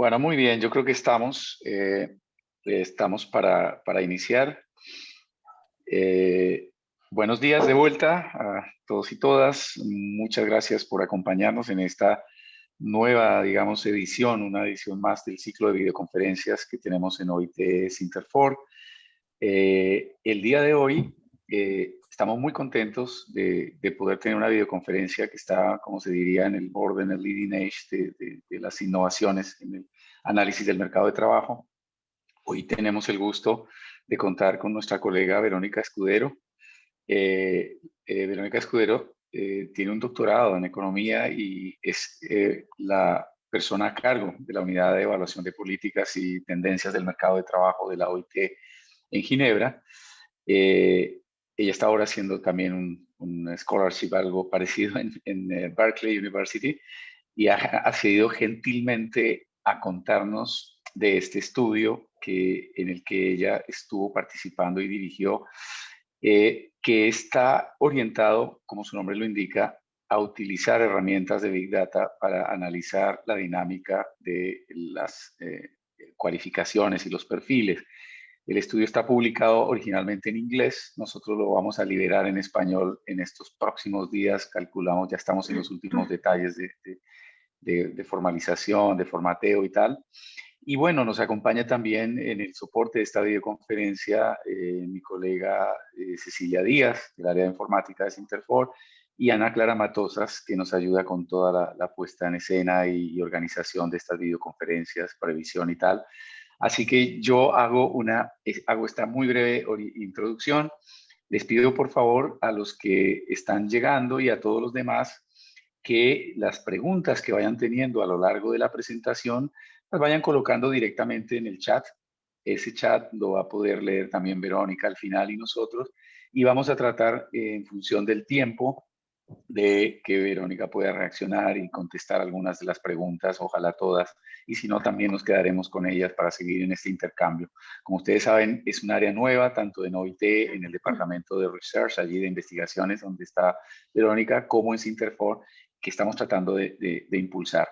Bueno, muy bien, yo creo que estamos, eh, estamos para, para iniciar. Eh, buenos días de vuelta a todos y todas. Muchas gracias por acompañarnos en esta nueva, digamos, edición, una edición más del ciclo de videoconferencias que tenemos en OIT Sinterfor. Eh, el día de hoy estamos muy contentos de, poder tener una videoconferencia que está, como se diría, en el borde, en el leading edge de, las innovaciones en el análisis del mercado de trabajo. Hoy tenemos el gusto de contar con nuestra colega Verónica Escudero. Eh, eh, Verónica Escudero eh, tiene un doctorado en economía y es la persona a cargo de la unidad de evaluación de políticas y tendencias del mercado de trabajo de la OIT en Ginebra. Ella está ahora haciendo también un, scholarship, algo parecido en, eh, Berkeley University, y ha accedido gentilmente a contarnos de este estudio que, en el que ella estuvo participando y dirigió, eh, que está orientado, como su nombre lo indica, a utilizar herramientas de Big Data para analizar la dinámica de las eh, cualificaciones y los perfiles. El estudio está publicado originalmente en inglés. Nosotros lo vamos a liberar en español en estos próximos días. Calculamos, ya estamos en los últimos detalles de, formalización, de formateo y tal. Y bueno, nos acompaña también en el soporte de esta videoconferencia eh, mi colega eh, Cecilia Díaz, del área de informática de Sinterfor, y Ana Clara Matosas, que nos ayuda con toda la, puesta en escena y, y, organización de estas videoconferencias, previsión y tal. Así que yo hago, una, hago esta muy breve introducción. Les pido por favor a los que están llegando y a todos los demás que las preguntas que vayan teniendo a lo largo de la presentación las vayan colocando directamente en el chat. Ese chat lo va a poder leer también Verónica al final y nosotros. Y vamos a tratar en función del tiempo de que Verónica pueda reaccionar y contestar algunas de las preguntas, ojalá todas, y si no, también nos quedaremos con ellas para seguir en este intercambio. Como ustedes saben, es un área nueva, tanto en OIT, en el departamento de Research, allí de investigaciones, donde está Verónica, como en Sinterfor, que estamos tratando de, impulsar.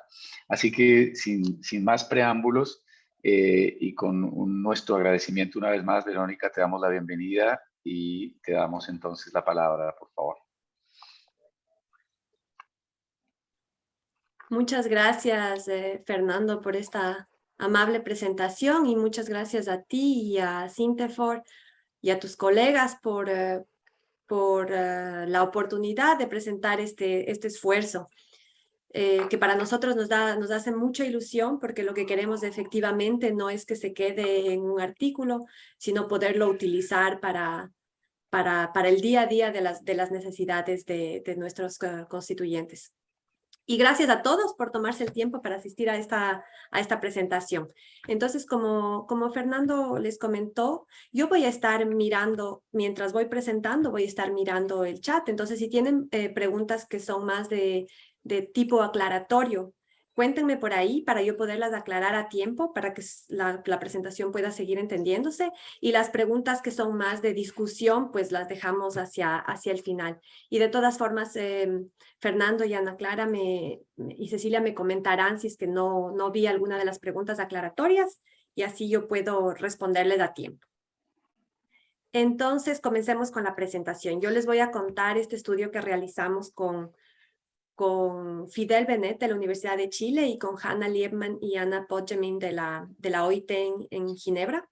Así que, sin, más preámbulos, eh, y con nuestro agradecimiento una vez más, Verónica, te damos la bienvenida y te damos entonces la palabra, por favor. Muchas gracias, eh, Fernando, por esta amable presentación y muchas gracias a ti y a Sintefor y a tus colegas por, eh, por eh, la oportunidad de presentar este, este esfuerzo. que para nosotros nos, da, nos hace mucha ilusión porque lo que queremos efectivamente no es que se quede en un artículo, sino poderlo utilizar para, para, para el día a día de las, de las necesidades de, de nuestros constituyentes. Y gracias a todos por tomarse el tiempo para asistir a esta, a esta presentación. Entonces, como, como Fernando les comentó, yo voy a estar mirando, mientras voy presentando, voy a estar mirando el chat. Entonces, si tienen eh, preguntas que son más de, de tipo aclaratorio Cuéntenme por ahí para yo poderlas aclarar a tiempo para que la, presentación pueda seguir entendiéndose y las preguntas que son más de discusión pues las dejamos hacia, hacia el final. Y de todas formas, em, Fernando y Ana Clara me, y Cecilia me comentarán si es que no, no vi alguna de las preguntas aclaratorias y así yo puedo responderles a tiempo. Entonces, comencemos con la presentación. Yo les voy a contar este estudio que realizamos con con Fidel Benet de la Universidad de Chile y con Hannah Liebman y Anna Podjamin de la, de la OIT en, Ginebra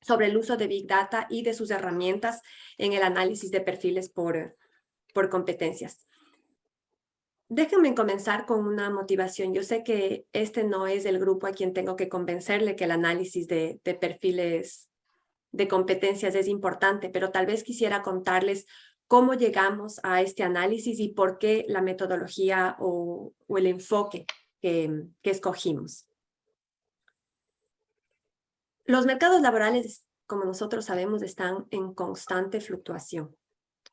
sobre el uso de Big Data y de sus herramientas en el análisis de perfiles por, por competencias. Déjenme comenzar con una motivación. Yo sé que este no es el grupo a quien tengo que convencerle que el análisis de, de perfiles de competencias es importante, pero tal vez quisiera contarles cómo llegamos a este análisis y por qué la metodología o, el enfoque que, escogimos. Los mercados laborales, como nosotros sabemos, están en constante fluctuación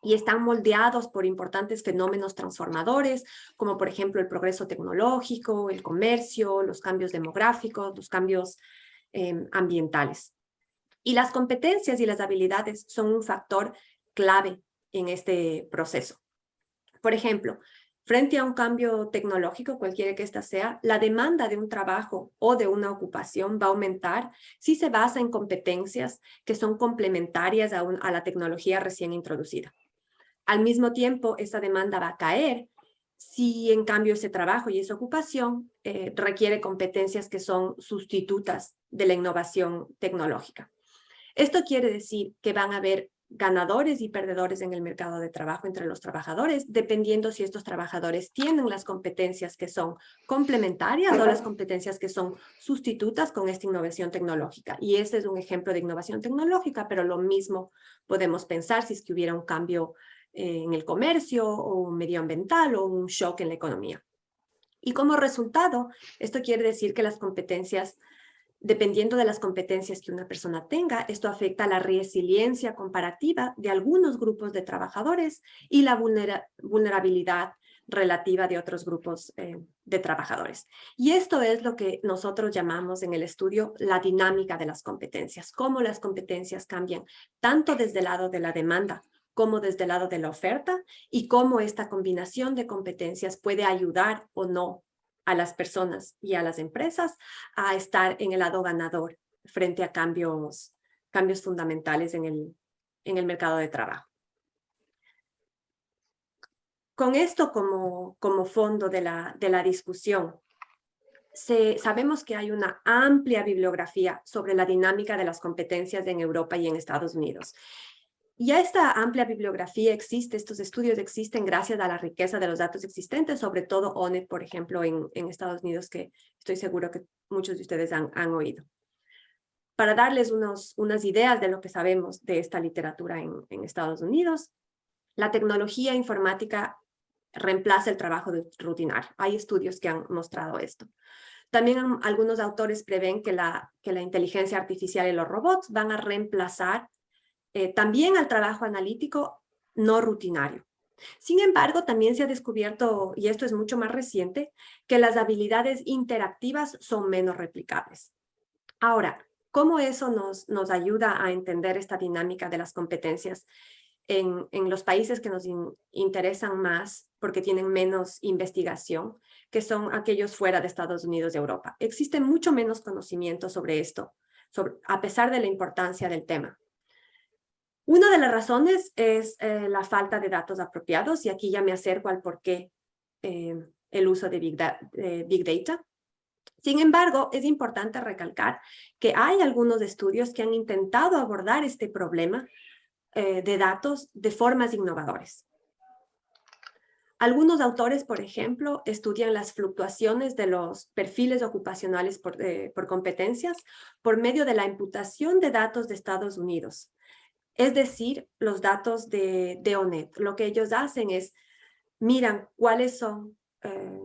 y están moldeados por importantes fenómenos transformadores, como por ejemplo el progreso tecnológico, el comercio, los cambios demográficos, los cambios em, ambientales. Y las competencias y las habilidades son un factor clave en este proceso. Por ejemplo, Frente a un cambio tecnológico, cualquiera que ésta sea, la demanda de un trabajo o de una ocupación va a aumentar si se basa en competencias que son complementarias a, a la tecnología recién introducida. Al mismo tiempo, esa demanda va a caer si en cambio ese trabajo y esa ocupación eh, requiere competencias que son sustitutas de la innovación tecnológica. Esto quiere decir que van a haber ganadores y perdedores en el mercado de trabajo entre los trabajadores, dependiendo si estos trabajadores tienen las competencias que son complementarias o las competencias que son sustitutas con esta innovación tecnológica. Y este es un ejemplo de innovación tecnológica, pero lo mismo podemos pensar si es que hubiera un cambio eh, en el comercio o medioambiental o un shock en la economía. Y como resultado, esto quiere decir que las competencias dependiendo de las competencias que una persona tenga, esto afecta la resiliencia comparativa de algunos grupos de trabajadores y la vulnerabilidad relativa de otros grupos eh, de trabajadores. Y esto es lo que nosotros llamamos en el estudio la dinámica de las competencias, cómo las competencias cambian tanto desde el lado de la demanda como desde el lado de la oferta y cómo esta combinación de competencias puede ayudar o no a las personas y a las empresas a estar en el lado ganador frente a cambios, cambios fundamentales en el, en el mercado de trabajo. Con esto como, como fondo de la, de la discusión, sabemos que hay una amplia bibliografía sobre la dinámica de las competencias en Europa y en Estados Unidos. Ya esta amplia bibliografía existe, estos estudios existen gracias a la riqueza de los datos existentes, sobre todo ONET, por ejemplo, en, Estados Unidos, que estoy seguro que muchos de ustedes han, oído. Para darles unos, unas ideas de lo que sabemos de esta literatura en, en Estados Unidos, la tecnología informática reemplaza el trabajo rutinario. Hay estudios que han mostrado esto. También algunos autores prevén que la, que la inteligencia artificial y los robots van a reemplazar eh, también al trabajo analítico no rutinario. Sin embargo, también se ha descubierto, y esto es mucho más reciente, que las habilidades interactivas son menos replicables. Ahora, ¿cómo eso nos, nos ayuda a entender esta dinámica de las competencias en, en los países que nos interesan más porque tienen menos investigación, que son aquellos fuera de Estados Unidos y Europa? Existe mucho menos conocimiento sobre esto, a pesar de la importancia del tema. Una de las razones es eh, la falta de datos apropiados y aquí ya me acerco al por qué eh, el uso de big, Data. Sin embargo, es importante recalcar que hay algunos estudios que han intentado abordar este problema eh, de datos de formas innovadoras. Algunos autores, por ejemplo, estudian las fluctuaciones de los perfiles ocupacionales por competencias por medio de la imputación de datos de Estados Unidos, es decir, los datos de, de ONET. Lo que ellos hacen es, miran cuáles son, eh,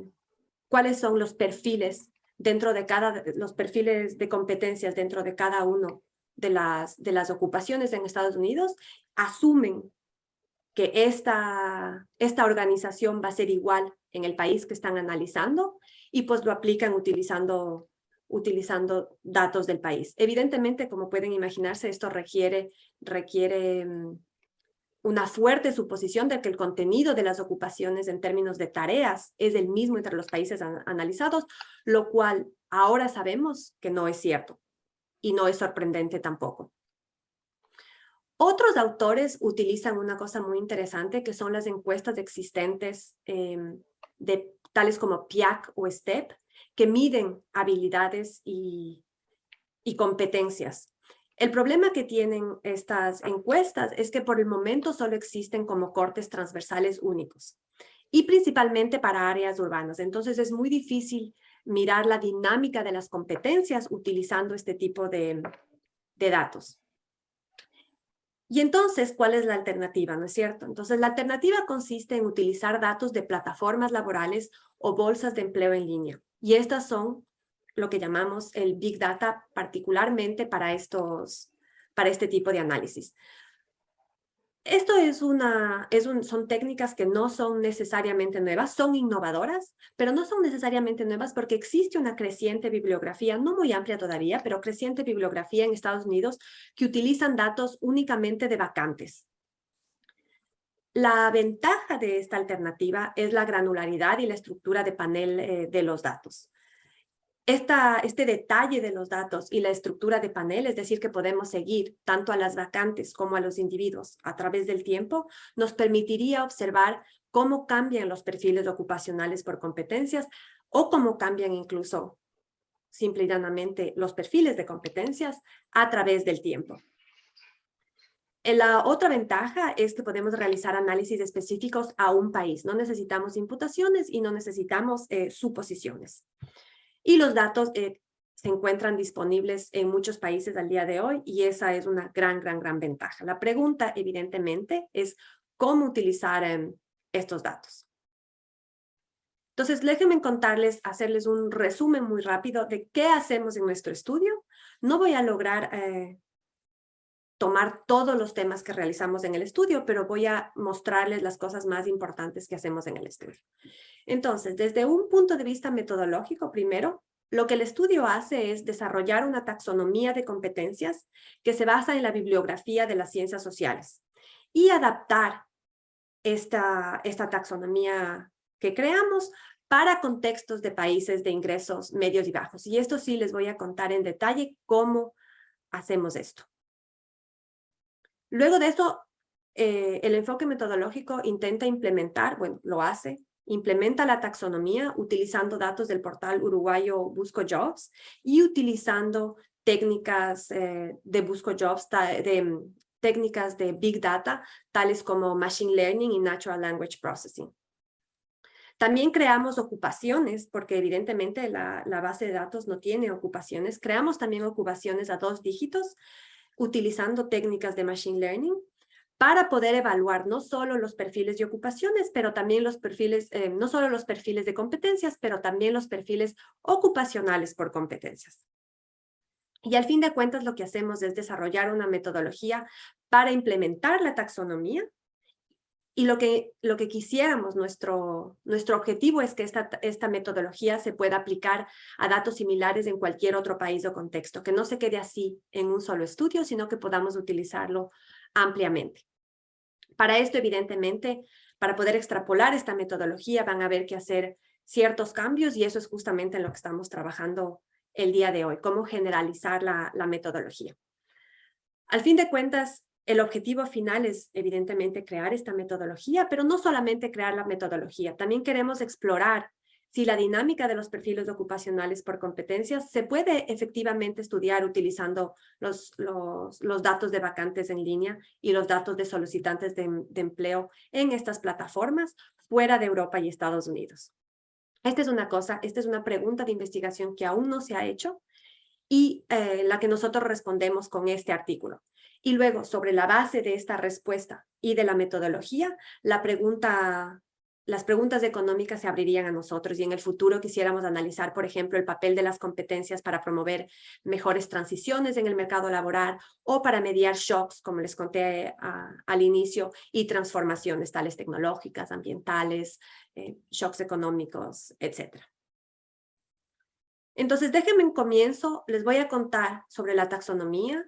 cuáles son los perfiles dentro de cada, los perfiles de competencias dentro de cada uno de las, de las ocupaciones en Estados Unidos, asumen que esta, esta organización va a ser igual en el país que están analizando y pues lo aplican utilizando utilizando datos del país. Evidentemente, como pueden imaginarse, esto requiere, requiere mm, una fuerte suposición de que el contenido de las ocupaciones en términos de tareas es el mismo entre los países analizados, lo cual ahora sabemos que no es cierto y no es sorprendente tampoco. Otros autores utilizan una cosa muy interesante que son las encuestas existentes em, de tales como PIAC o STEP, que miden habilidades y, competencias. El problema que tienen estas encuestas es que por el momento solo existen como cortes transversales únicos y principalmente para áreas urbanas. Entonces es muy difícil mirar la dinámica de las competencias utilizando este tipo de, datos. Y entonces, ¿cuál es la alternativa? ¿No es cierto? Entonces, la alternativa consiste en utilizar datos de plataformas laborales o bolsas de empleo en línea. Y estas son lo que llamamos el Big Data, particularmente para, estos, para este tipo de análisis. Esto es una, es un, son técnicas que no son necesariamente nuevas, son innovadoras, pero no son necesariamente nuevas porque existe una creciente bibliografía, no muy amplia todavía, pero creciente bibliografía en Estados Unidos que utilizan datos únicamente de vacantes. La ventaja de esta alternativa es la granularidad y la estructura de panel eh, de los datos. Este detalle de los datos y la estructura de panel, es decir, que podemos seguir tanto a las vacantes como a los individuos a través del tiempo, nos permitiría observar cómo cambian los perfiles ocupacionales por competencias o cómo cambian incluso simple y llanamente los perfiles de competencias a través del tiempo. Eh, la otra ventaja es que podemos realizar análisis específicos a un país. No necesitamos imputaciones y no necesitamos eh, suposiciones. Y los datos eh, se encuentran disponibles en muchos países al día de hoy y esa es una gran, gran, gran ventaja. La pregunta, evidentemente, es cómo utilizar em, estos datos. Entonces, déjenme contarles, hacerles un resumen muy rápido de qué hacemos en nuestro estudio. No voy a lograr tomar todos los temas que realizamos en el estudio, pero voy a mostrarles las cosas más importantes que hacemos en el estudio. Entonces, desde un punto de vista metodológico, primero, lo que el estudio hace es desarrollar una taxonomía de competencias que se basa en la bibliografía de las ciencias sociales y adaptar esta, esta taxonomía que creamos para contextos de países de ingresos medios y bajos. Y esto sí les voy a contar en detalle cómo hacemos esto. Luego de eso, eh, el enfoque metodológico intenta implementar, bueno, lo hace, implementa la taxonomía utilizando datos del portal uruguayo Busco Jobs y utilizando técnicas eh, de Busco Jobs, de, mm, técnicas de Big Data, tales como Machine Learning y Natural Language Processing. También creamos ocupaciones, porque evidentemente la, la, base de datos no tiene ocupaciones. Creamos también ocupaciones a dos dígitos utilizando técnicas de Machine Learning para poder evaluar no solo los perfiles de ocupaciones, pero también los perfiles, eh, no solo los perfiles de competencias, pero también los perfiles ocupacionales por competencias. Y al fin de cuentas lo que hacemos es desarrollar una metodología para implementar la taxonomía y lo que, lo que quisiéramos, nuestro, nuestro objetivo es que esta, esta metodología se pueda aplicar a datos similares en cualquier otro país o contexto, que no se quede así en un solo estudio, sino que podamos utilizarlo ampliamente. Para esto, evidentemente, para poder extrapolar esta metodología van a haber que hacer ciertos cambios y eso es justamente en lo que estamos trabajando el día de hoy, cómo generalizar la, la metodología. Al fin de cuentas, el objetivo final es evidentemente crear esta metodología, pero no solamente crear la metodología, también queremos explorar si la dinámica de los perfiles ocupacionales por competencias se puede efectivamente estudiar utilizando los, datos de vacantes en línea y los datos de solicitantes de, empleo en estas plataformas fuera de Europa y Estados Unidos. Esta es una cosa, esta es una pregunta de investigación que aún no se ha hecho y eh, la que nosotros respondemos con este artículo. Y luego, sobre la base de esta respuesta y de la metodología, las preguntas económicas se abrirían a nosotros y en el futuro quisiéramos analizar, por ejemplo, el papel de las competencias para promover mejores transiciones en el mercado laboral o para mediar shocks, como les conté al inicio, y transformaciones tales tecnológicas, ambientales, eh, shocks económicos, etc. Entonces, déjenme en comienzo, les voy a contar sobre la taxonomía,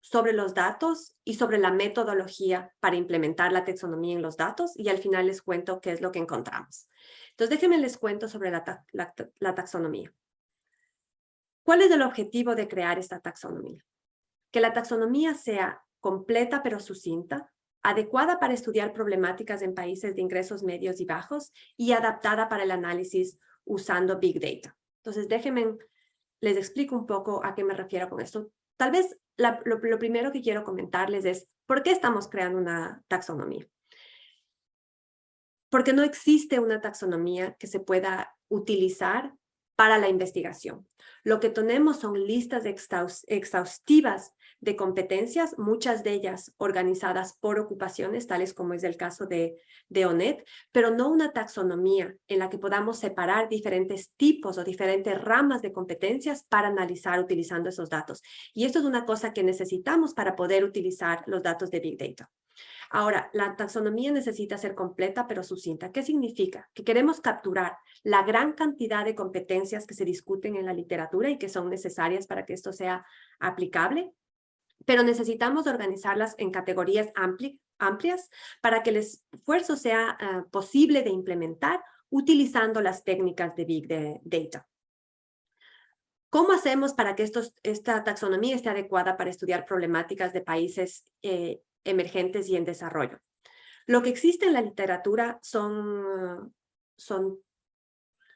sobre los datos y sobre la metodología para implementar la taxonomía en los datos y al final les cuento qué es lo que encontramos. Entonces déjenme les cuento sobre la, taxonomía. ¿Cuál es el objetivo de crear esta taxonomía? Que la taxonomía sea completa pero sucinta, adecuada para estudiar problemáticas en países de ingresos medios y bajos y adaptada para el análisis usando Big Data. Entonces déjenme, les explico un poco a qué me refiero con esto. Tal vez lo, primero que quiero comentarles es, ¿por qué estamos creando una taxonomía? Porque no existe una taxonomía que se pueda utilizar para la investigación. Lo que tenemos son listas exhaustivas de competencias, muchas de ellas organizadas por ocupaciones, tales como es el caso de, de ONET, pero no una taxonomía en la que podamos separar diferentes tipos o diferentes ramas de competencias para analizar utilizando esos datos. Y esto es una cosa que necesitamos para poder utilizar los datos de Big Data. Ahora, la taxonomía necesita ser completa pero sucinta. ¿Qué significa? Que queremos capturar la gran cantidad de competencias que se discuten en la literatura y que son necesarias para que esto sea aplicable, pero necesitamos organizarlas en categorías amplias para que el esfuerzo sea ah, posible de implementar utilizando las técnicas de Big Data. ¿Cómo hacemos para que esta taxonomía esté adecuada para estudiar problemáticas de países eh, emergentes y en desarrollo? Lo que existe en la literatura son, son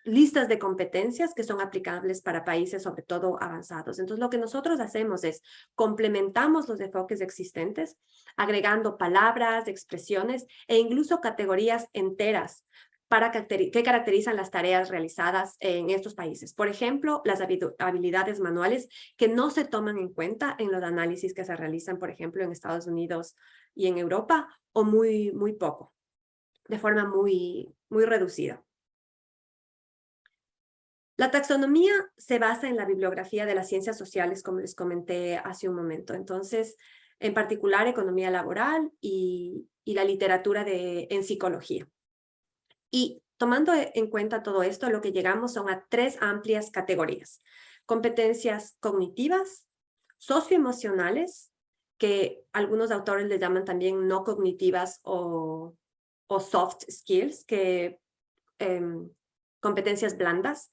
listas de competencias que son aplicables para países sobre todo avanzados. Entonces lo que nosotros hacemos es complementamos los enfoques existentes, agregando palabras, expresiones e incluso categorías enteras para que caracterizan las tareas realizadas en estos países. Por ejemplo, las habilidades manuales que no se toman en cuenta en los análisis que se realizan, por ejemplo, en Estados Unidos y en Europa, o muy, muy poco, de forma muy, muy reducida. La taxonomía se basa en la bibliografía de las ciencias sociales, como les comenté hace un momento. Entonces, en particular, economía laboral y, la literatura de, en psicología. Y tomando en cuenta todo esto, lo que llegamos son a tres amplias categorías. Competencias cognitivas, socioemocionales, que algunos autores le llaman también no cognitivas o, soft skills, que em, competencias blandas,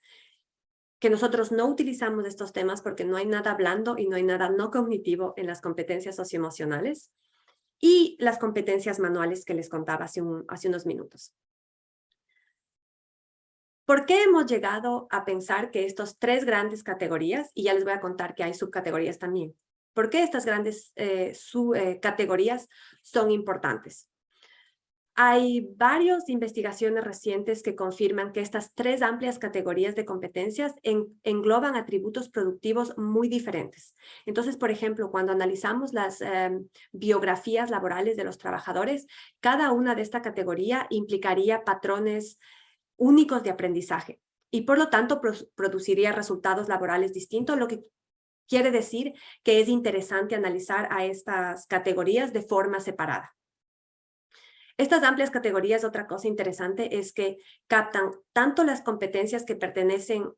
que nosotros no utilizamos estos temas porque no hay nada blando y no hay nada no cognitivo en las competencias socioemocionales y las competencias manuales que les contaba hace unos minutos. ¿Por qué hemos llegado a pensar que estas tres grandes categorías, y ya les voy a contar que hay subcategorías también, ¿por qué estas grandes eh, subcategorías son importantes? Hay varias investigaciones recientes que confirman que estas tres amplias categorías de competencias engloban atributos productivos muy diferentes. Entonces, por ejemplo, cuando analizamos las em, biografías laborales de los trabajadores, cada una de esta categoría implicaría patrones únicos de aprendizaje y por lo tanto produciría resultados laborales distintos, lo que quiere decir que es interesante analizar a estas categorías de forma separada. Estas amplias categorías, otra cosa interesante es que captan tanto las competencias que pertenecen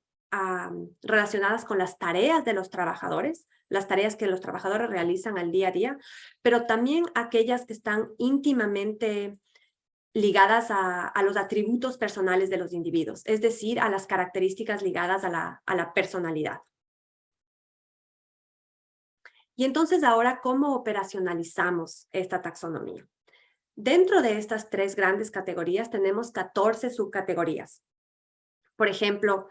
relacionadas con las tareas de los trabajadores, las tareas que los trabajadores realizan al día a día, pero también aquellas que están íntimamente ligadas a, los atributos personales de los individuos, es decir, a las características ligadas a la, a la personalidad. Y entonces ahora, ¿cómo operacionalizamos esta taxonomía? Dentro de estas tres grandes categorías tenemos 14 subcategorías. Por ejemplo,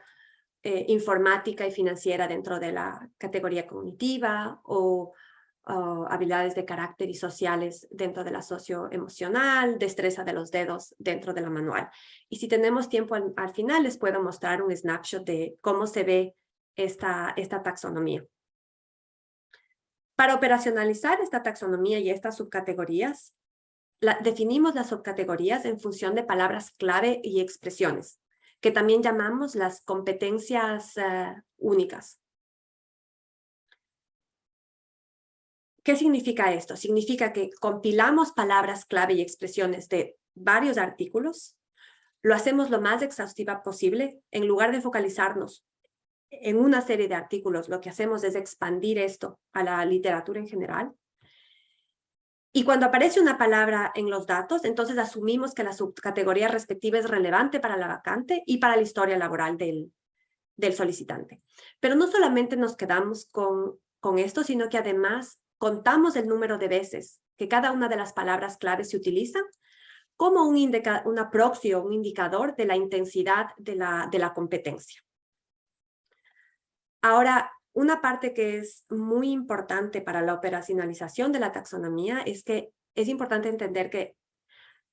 eh, informática y financiera dentro de la categoría cognitiva o habilidades de carácter y sociales dentro de la socioemocional, destreza de los dedos dentro de la manual. Y si tenemos tiempo al, final, les puedo mostrar un snapshot de cómo se ve esta, esta taxonomía. Para operacionalizar esta taxonomía y estas subcategorías, definimos las subcategorías en función de palabras clave y expresiones, que también llamamos las competencias eh, únicas. ¿Qué significa esto? Significa que compilamos palabras clave y expresiones de varios artículos, lo hacemos lo más exhaustiva posible, en lugar de focalizarnos en una serie de artículos, lo que hacemos es expandir esto a la literatura en general, y cuando aparece una palabra en los datos, entonces asumimos que la subcategoría respectiva es relevante para la vacante y para la historia laboral del, del solicitante. Pero no solamente nos quedamos con, con esto, sino que además contamos el número de veces que cada una de las palabras claves se utiliza como un una proxy o un indicador de la intensidad de la, de la competencia. Ahora, una parte que es muy importante para la operacionalización de la taxonomía es que es importante entender que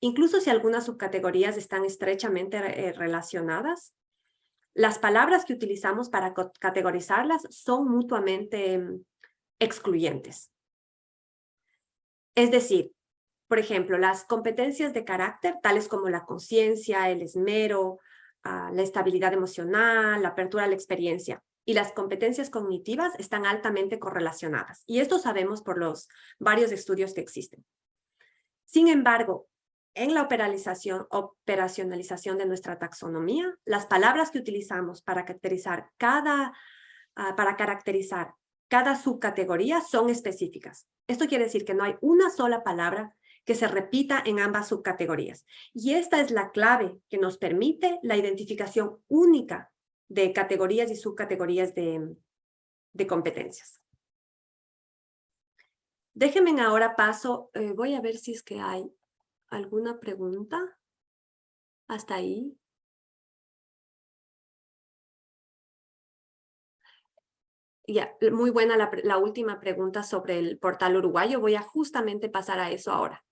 incluso si algunas subcategorías están estrechamente eh, relacionadas, las palabras que utilizamos para categorizarlas son mutuamente mm, excluyentes. Es decir, por ejemplo, las competencias de carácter, tales como la conciencia, el esmero, ah, la estabilidad emocional, la apertura a la experiencia, y las competencias cognitivas están altamente correlacionadas. Y esto sabemos por los varios estudios que existen. Sin embargo, en la operacionalización, de nuestra taxonomía, las palabras que utilizamos para caracterizar cada, ah, para caracterizar cada subcategoría son específicas. Esto quiere decir que no hay una sola palabra que se repita en ambas subcategorías. Y esta es la clave que nos permite la identificación única de categorías y subcategorías de, de competencias. Déjenme ahora paso, eh, voy a ver si es que hay alguna pregunta hasta ahí. Muy buena la, la, última pregunta sobre el portal uruguayo. Voy a justamente pasar a eso ahora.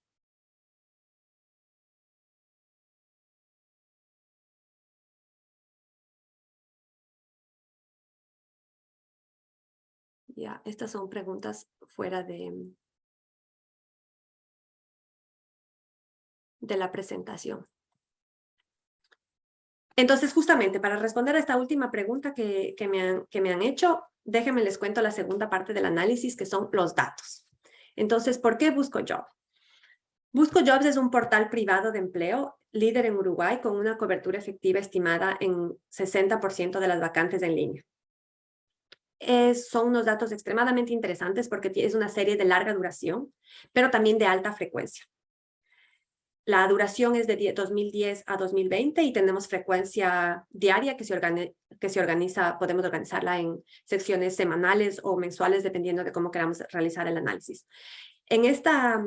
Ya, estas son preguntas fuera de, de la presentación. Entonces, justamente para responder a esta última pregunta que, que, me han, que me han hecho, déjenme les cuento la segunda parte del análisis, que son los datos. Entonces, ¿por qué Busco Jobs? Busco Jobs es un portal privado de empleo, líder en Uruguay, con una cobertura efectiva estimada en 60% de las vacantes en línea. Son unos datos extremadamente interesantes porque es una serie de larga duración, pero también de alta frecuencia. La duración es de 2010 a 2020 y tenemos frecuencia diaria que se, organiza, podemos organizarla en secciones semanales o mensuales dependiendo de cómo queramos realizar el análisis. En esta,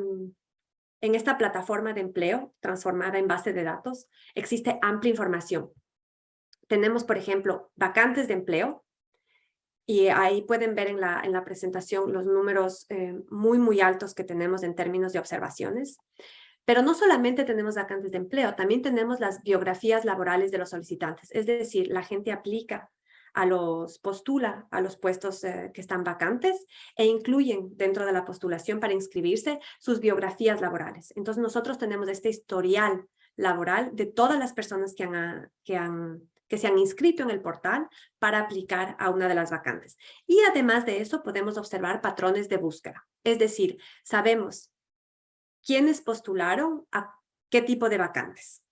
en esta plataforma de empleo transformada en base de datos existe amplia información. Tenemos, por ejemplo, vacantes de empleo, y ahí pueden ver en la, en la presentación los números eh, muy, muy altos que tenemos en términos de observaciones. Pero no solamente tenemos vacantes de empleo, también tenemos las biografías laborales de los solicitantes. Es decir, la gente aplica a los, postula a los puestos eh, que están vacantes e incluyen dentro de la postulación para inscribirse sus biografías laborales. Entonces nosotros tenemos este historial laboral de todas las personas que han, que han que se han inscrito en el portal para aplicar a una de las vacantes. Y además de eso podemos observar patrones de búsqueda. Es decir, sabemos quiénes postularon a qué tipo de vacantes.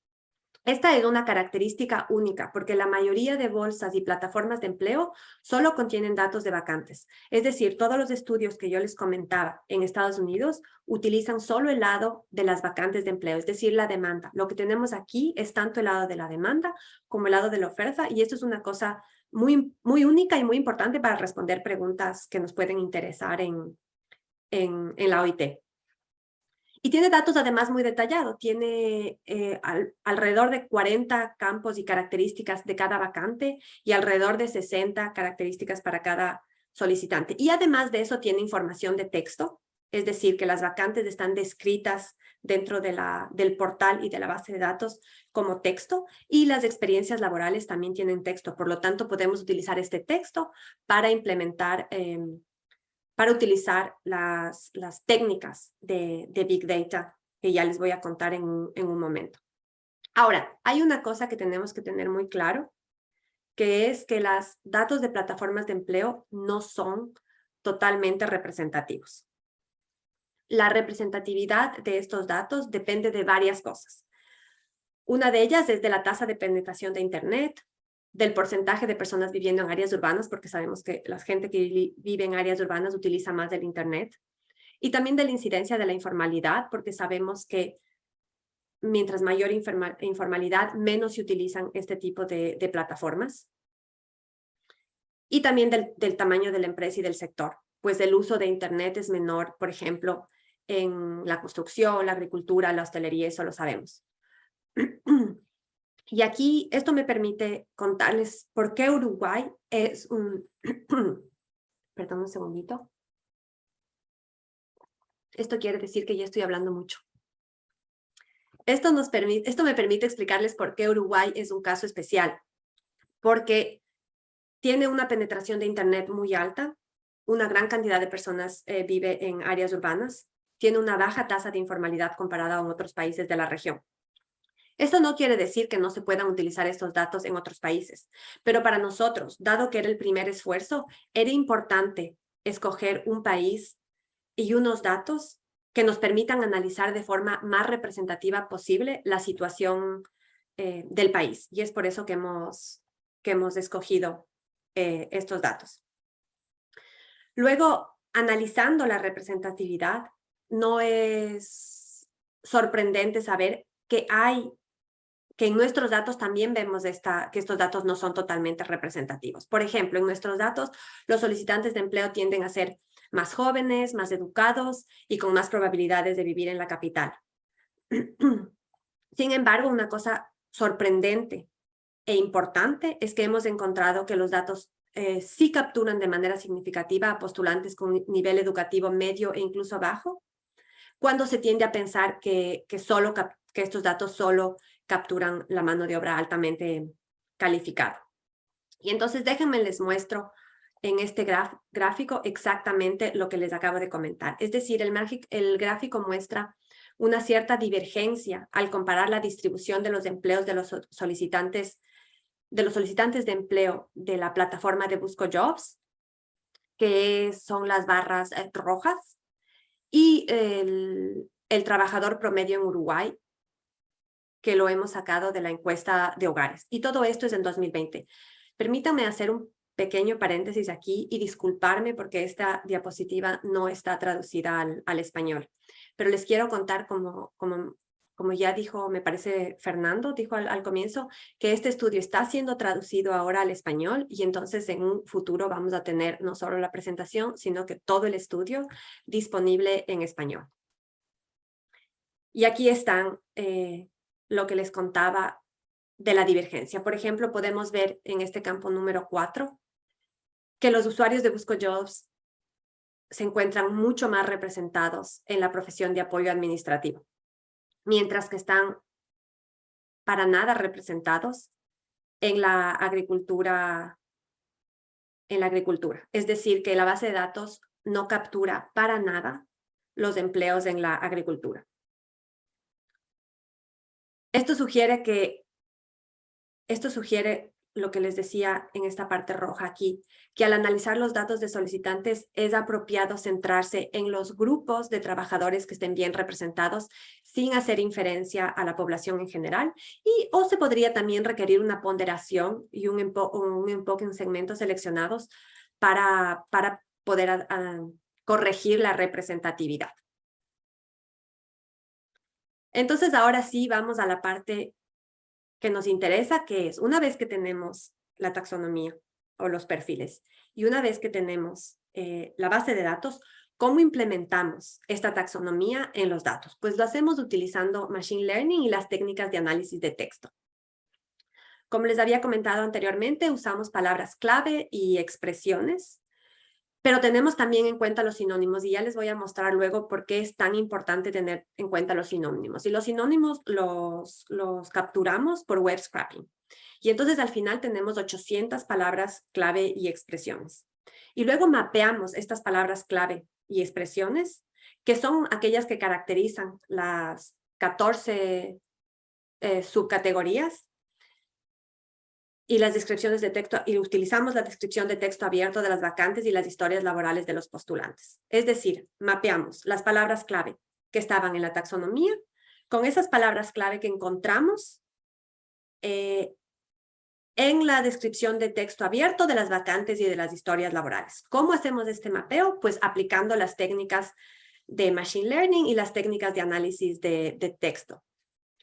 Esta es una característica única porque la mayoría de bolsas y plataformas de empleo solo contienen datos de vacantes. Es decir, todos los estudios que yo les comentaba en Estados Unidos utilizan solo el lado de las vacantes de empleo, es decir, la demanda. Lo que tenemos aquí es tanto el lado de la demanda como el lado de la oferta y esto es una cosa muy, muy única y muy importante para responder preguntas que nos pueden interesar en, en, en la OIT. Y tiene datos además muy detallados, tiene eh, alrededor de 40 campos y características de cada vacante y alrededor de 60 características para cada solicitante. Y además de eso tiene información de texto, es decir, que las vacantes están descritas dentro del portal y de la base de datos como texto y las experiencias laborales también tienen texto. Por lo tanto, podemos utilizar este texto para implementar em, para utilizar las, las técnicas de, Big Data que ya les voy a contar en en un momento. Ahora, hay una cosa que tenemos que tener muy claro, que es que los datos de plataformas de empleo no son totalmente representativos. La representatividad de estos datos depende de varias cosas. Una de ellas es de la tasa de penetración de Internet, del porcentaje de personas viviendo en áreas urbanas, porque sabemos que la gente que vive en áreas urbanas utiliza más del Internet, y también de la incidencia de la informalidad, porque sabemos que mientras mayor informalidad, menos se utilizan este tipo de, plataformas. Y también del, del, tamaño de la empresa y del sector, pues el uso de Internet es menor, por ejemplo, en la construcción, la agricultura, la hostelería, eso lo sabemos. Y aquí esto me permite contarles por qué Uruguay es un... Perdón un segundito. Esto quiere decir que ya estoy hablando mucho. Esto, nos permite, esto me permite explicarles por qué Uruguay es un caso especial. Porque tiene una penetración de Internet muy alta, una gran cantidad de personas eh, vive en áreas urbanas, tiene una baja tasa de informalidad comparada con otros países de la región. Esto no quiere decir que no se puedan utilizar estos datos en otros países, pero para nosotros, dado que era el primer esfuerzo, era importante escoger un país y unos datos que nos permitan analizar de forma más representativa posible la situación eh, del país. Y es por eso que hemos, que hemos escogido eh, estos datos. Luego, analizando la representatividad, no es sorprendente saber que hay que en nuestros datos también vemos esta, que estos datos no son totalmente representativos. Por ejemplo, en nuestros datos, los solicitantes de empleo tienden a ser más jóvenes, más educados y con más probabilidades de vivir en la capital. Sin embargo, una cosa sorprendente e importante es que hemos encontrado que los datos eh, sí capturan de manera significativa a postulantes con nivel educativo medio e incluso bajo, cuando se tiende a pensar que, que, solo que estos datos solo capturan la mano de obra altamente calificada. Y entonces déjenme les muestro en este gráfico exactamente lo que les acabo de comentar. Es decir, el, gráfico muestra una cierta divergencia al comparar la distribución de los empleos de los solicitantes de los solicitantes de empleo de la plataforma de Busco Jobs, que son las barras eh, rojas, y el trabajador promedio en Uruguay, que lo hemos sacado de la encuesta de hogares. Y todo esto es en 2020. Permítanme hacer un pequeño paréntesis aquí y disculparme porque esta diapositiva no está traducida al, al español. Pero les quiero contar como, como, como ya dijo, me parece Fernando, dijo al, al, comienzo, que este estudio está siendo traducido ahora al español y entonces en un futuro vamos a tener no solo la presentación, sino que todo el estudio disponible en español. Y aquí están eh, lo que les contaba de la divergencia. Por ejemplo, podemos ver en este campo número 4 que los usuarios de Busco Jobs se encuentran mucho más representados en la profesión de apoyo administrativo, mientras que están para nada representados en la agricultura en la agricultura. Es decir, que la base de datos no captura para nada los empleos en la agricultura. Esto sugiere que, esto sugiere lo que les decía en esta parte roja aquí, que al analizar los datos de solicitantes es apropiado centrarse en los grupos de trabajadores que estén bien representados sin hacer inferencia a la población en general y o se podría también requerir una ponderación y un, un enfoque en segmentos seleccionados para, para poder corregir la representatividad. Entonces, ahora sí vamos a la parte que nos interesa, que es una vez que tenemos la taxonomía o los perfiles y una vez que tenemos eh, la base de datos, ¿cómo implementamos esta taxonomía en los datos? Pues lo hacemos utilizando Machine Learning y las técnicas de análisis de texto. Como les había comentado anteriormente, usamos palabras clave y expresiones pero tenemos también en cuenta los sinónimos y ya les voy a mostrar luego por qué es tan importante tener en cuenta los sinónimos. Y los sinónimos los, capturamos por web scrapping. Y entonces al final tenemos 800 palabras clave y expresiones. Y luego mapeamos estas palabras clave y expresiones, que son aquellas que caracterizan las 14 eh, subcategorías y las descripciones de texto, y utilizamos la descripción de texto abierto de las vacantes y las historias laborales de los postulantes. Es decir, mapeamos las palabras clave que estaban en la taxonomía con esas palabras clave que encontramos eh, en la descripción de texto abierto de las vacantes y de las historias laborales. ¿Cómo hacemos este mapeo? Pues aplicando las técnicas de Machine Learning y las técnicas de análisis de, de texto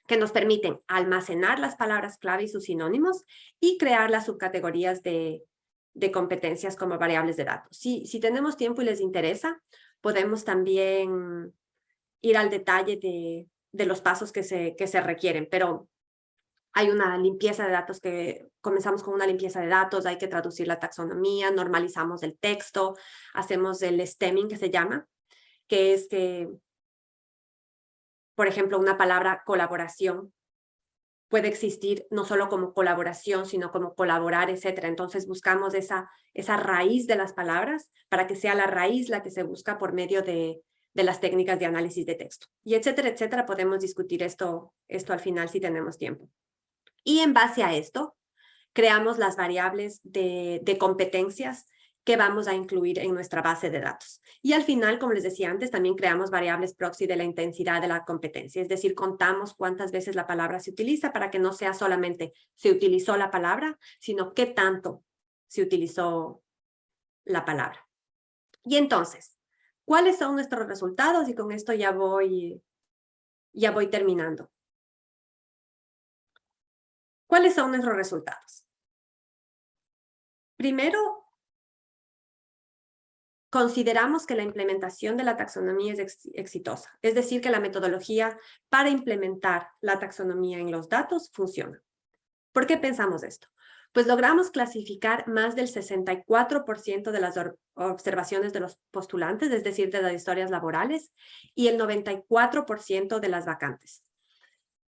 que nos permiten almacenar las palabras clave y sus sinónimos y crear las subcategorías de, de competencias como variables de datos. Si, si tenemos tiempo y les interesa, podemos también ir al detalle de, de los pasos que se, que se requieren, pero hay una limpieza de datos que comenzamos con una limpieza de datos, hay que traducir la taxonomía, normalizamos el texto, hacemos el stemming que se llama, que es que por ejemplo, una palabra colaboración puede existir no solo como colaboración, sino como colaborar, etcétera. Entonces buscamos esa, esa raíz de las palabras para que sea la raíz la que se busca por medio de, de las técnicas de análisis de texto. Y etcétera, etcétera, podemos discutir esto, esto al final si tenemos tiempo. Y en base a esto, creamos las variables de, de competencias que vamos a incluir en nuestra base de datos. Y al final, como les decía antes, también creamos variables proxy de la intensidad de la competencia, es decir, contamos cuántas veces la palabra se utiliza para que no sea solamente se utilizó la palabra, sino qué tanto se utilizó la palabra. Y entonces, ¿cuáles son nuestros resultados? Y con esto ya voy, Ya voy terminando. ¿Cuáles son nuestros resultados? Primero, consideramos que la implementación de la taxonomía es exitosa, es decir, que la metodología para implementar la taxonomía en los datos funciona. ¿Por qué pensamos esto? Pues logramos clasificar más del 64% de las observaciones de los postulantes, es decir, de las historias laborales, y el 94% de las vacantes.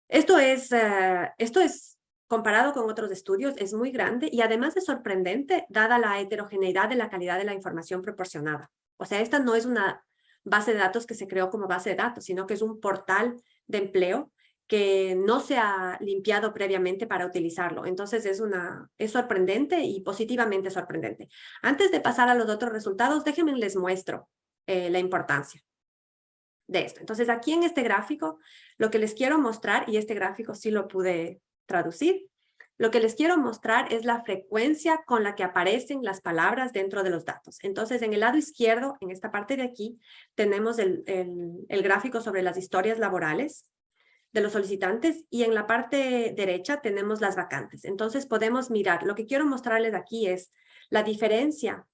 Esto es, eh, esto es comparado con otros estudios, es muy grande y además es sorprendente dada la heterogeneidad de la calidad de la información proporcionada. O sea, esta no es una base de datos que se creó como base de datos, sino que es un portal de empleo que no se ha limpiado previamente para utilizarlo. Entonces es, una, es sorprendente y positivamente sorprendente. Antes de pasar a los otros resultados, déjenme les muestro eh, la importancia de esto. Entonces aquí en este gráfico, lo que les quiero mostrar, y este gráfico sí lo pude traducir. Lo que les quiero mostrar es la frecuencia con la que aparecen las palabras dentro de los datos. Entonces, en el lado izquierdo, en esta parte de aquí, tenemos el, el, gráfico sobre las historias laborales de los solicitantes y en la parte derecha tenemos las vacantes. Entonces, podemos mirar. Lo que quiero mostrarles aquí es la diferencia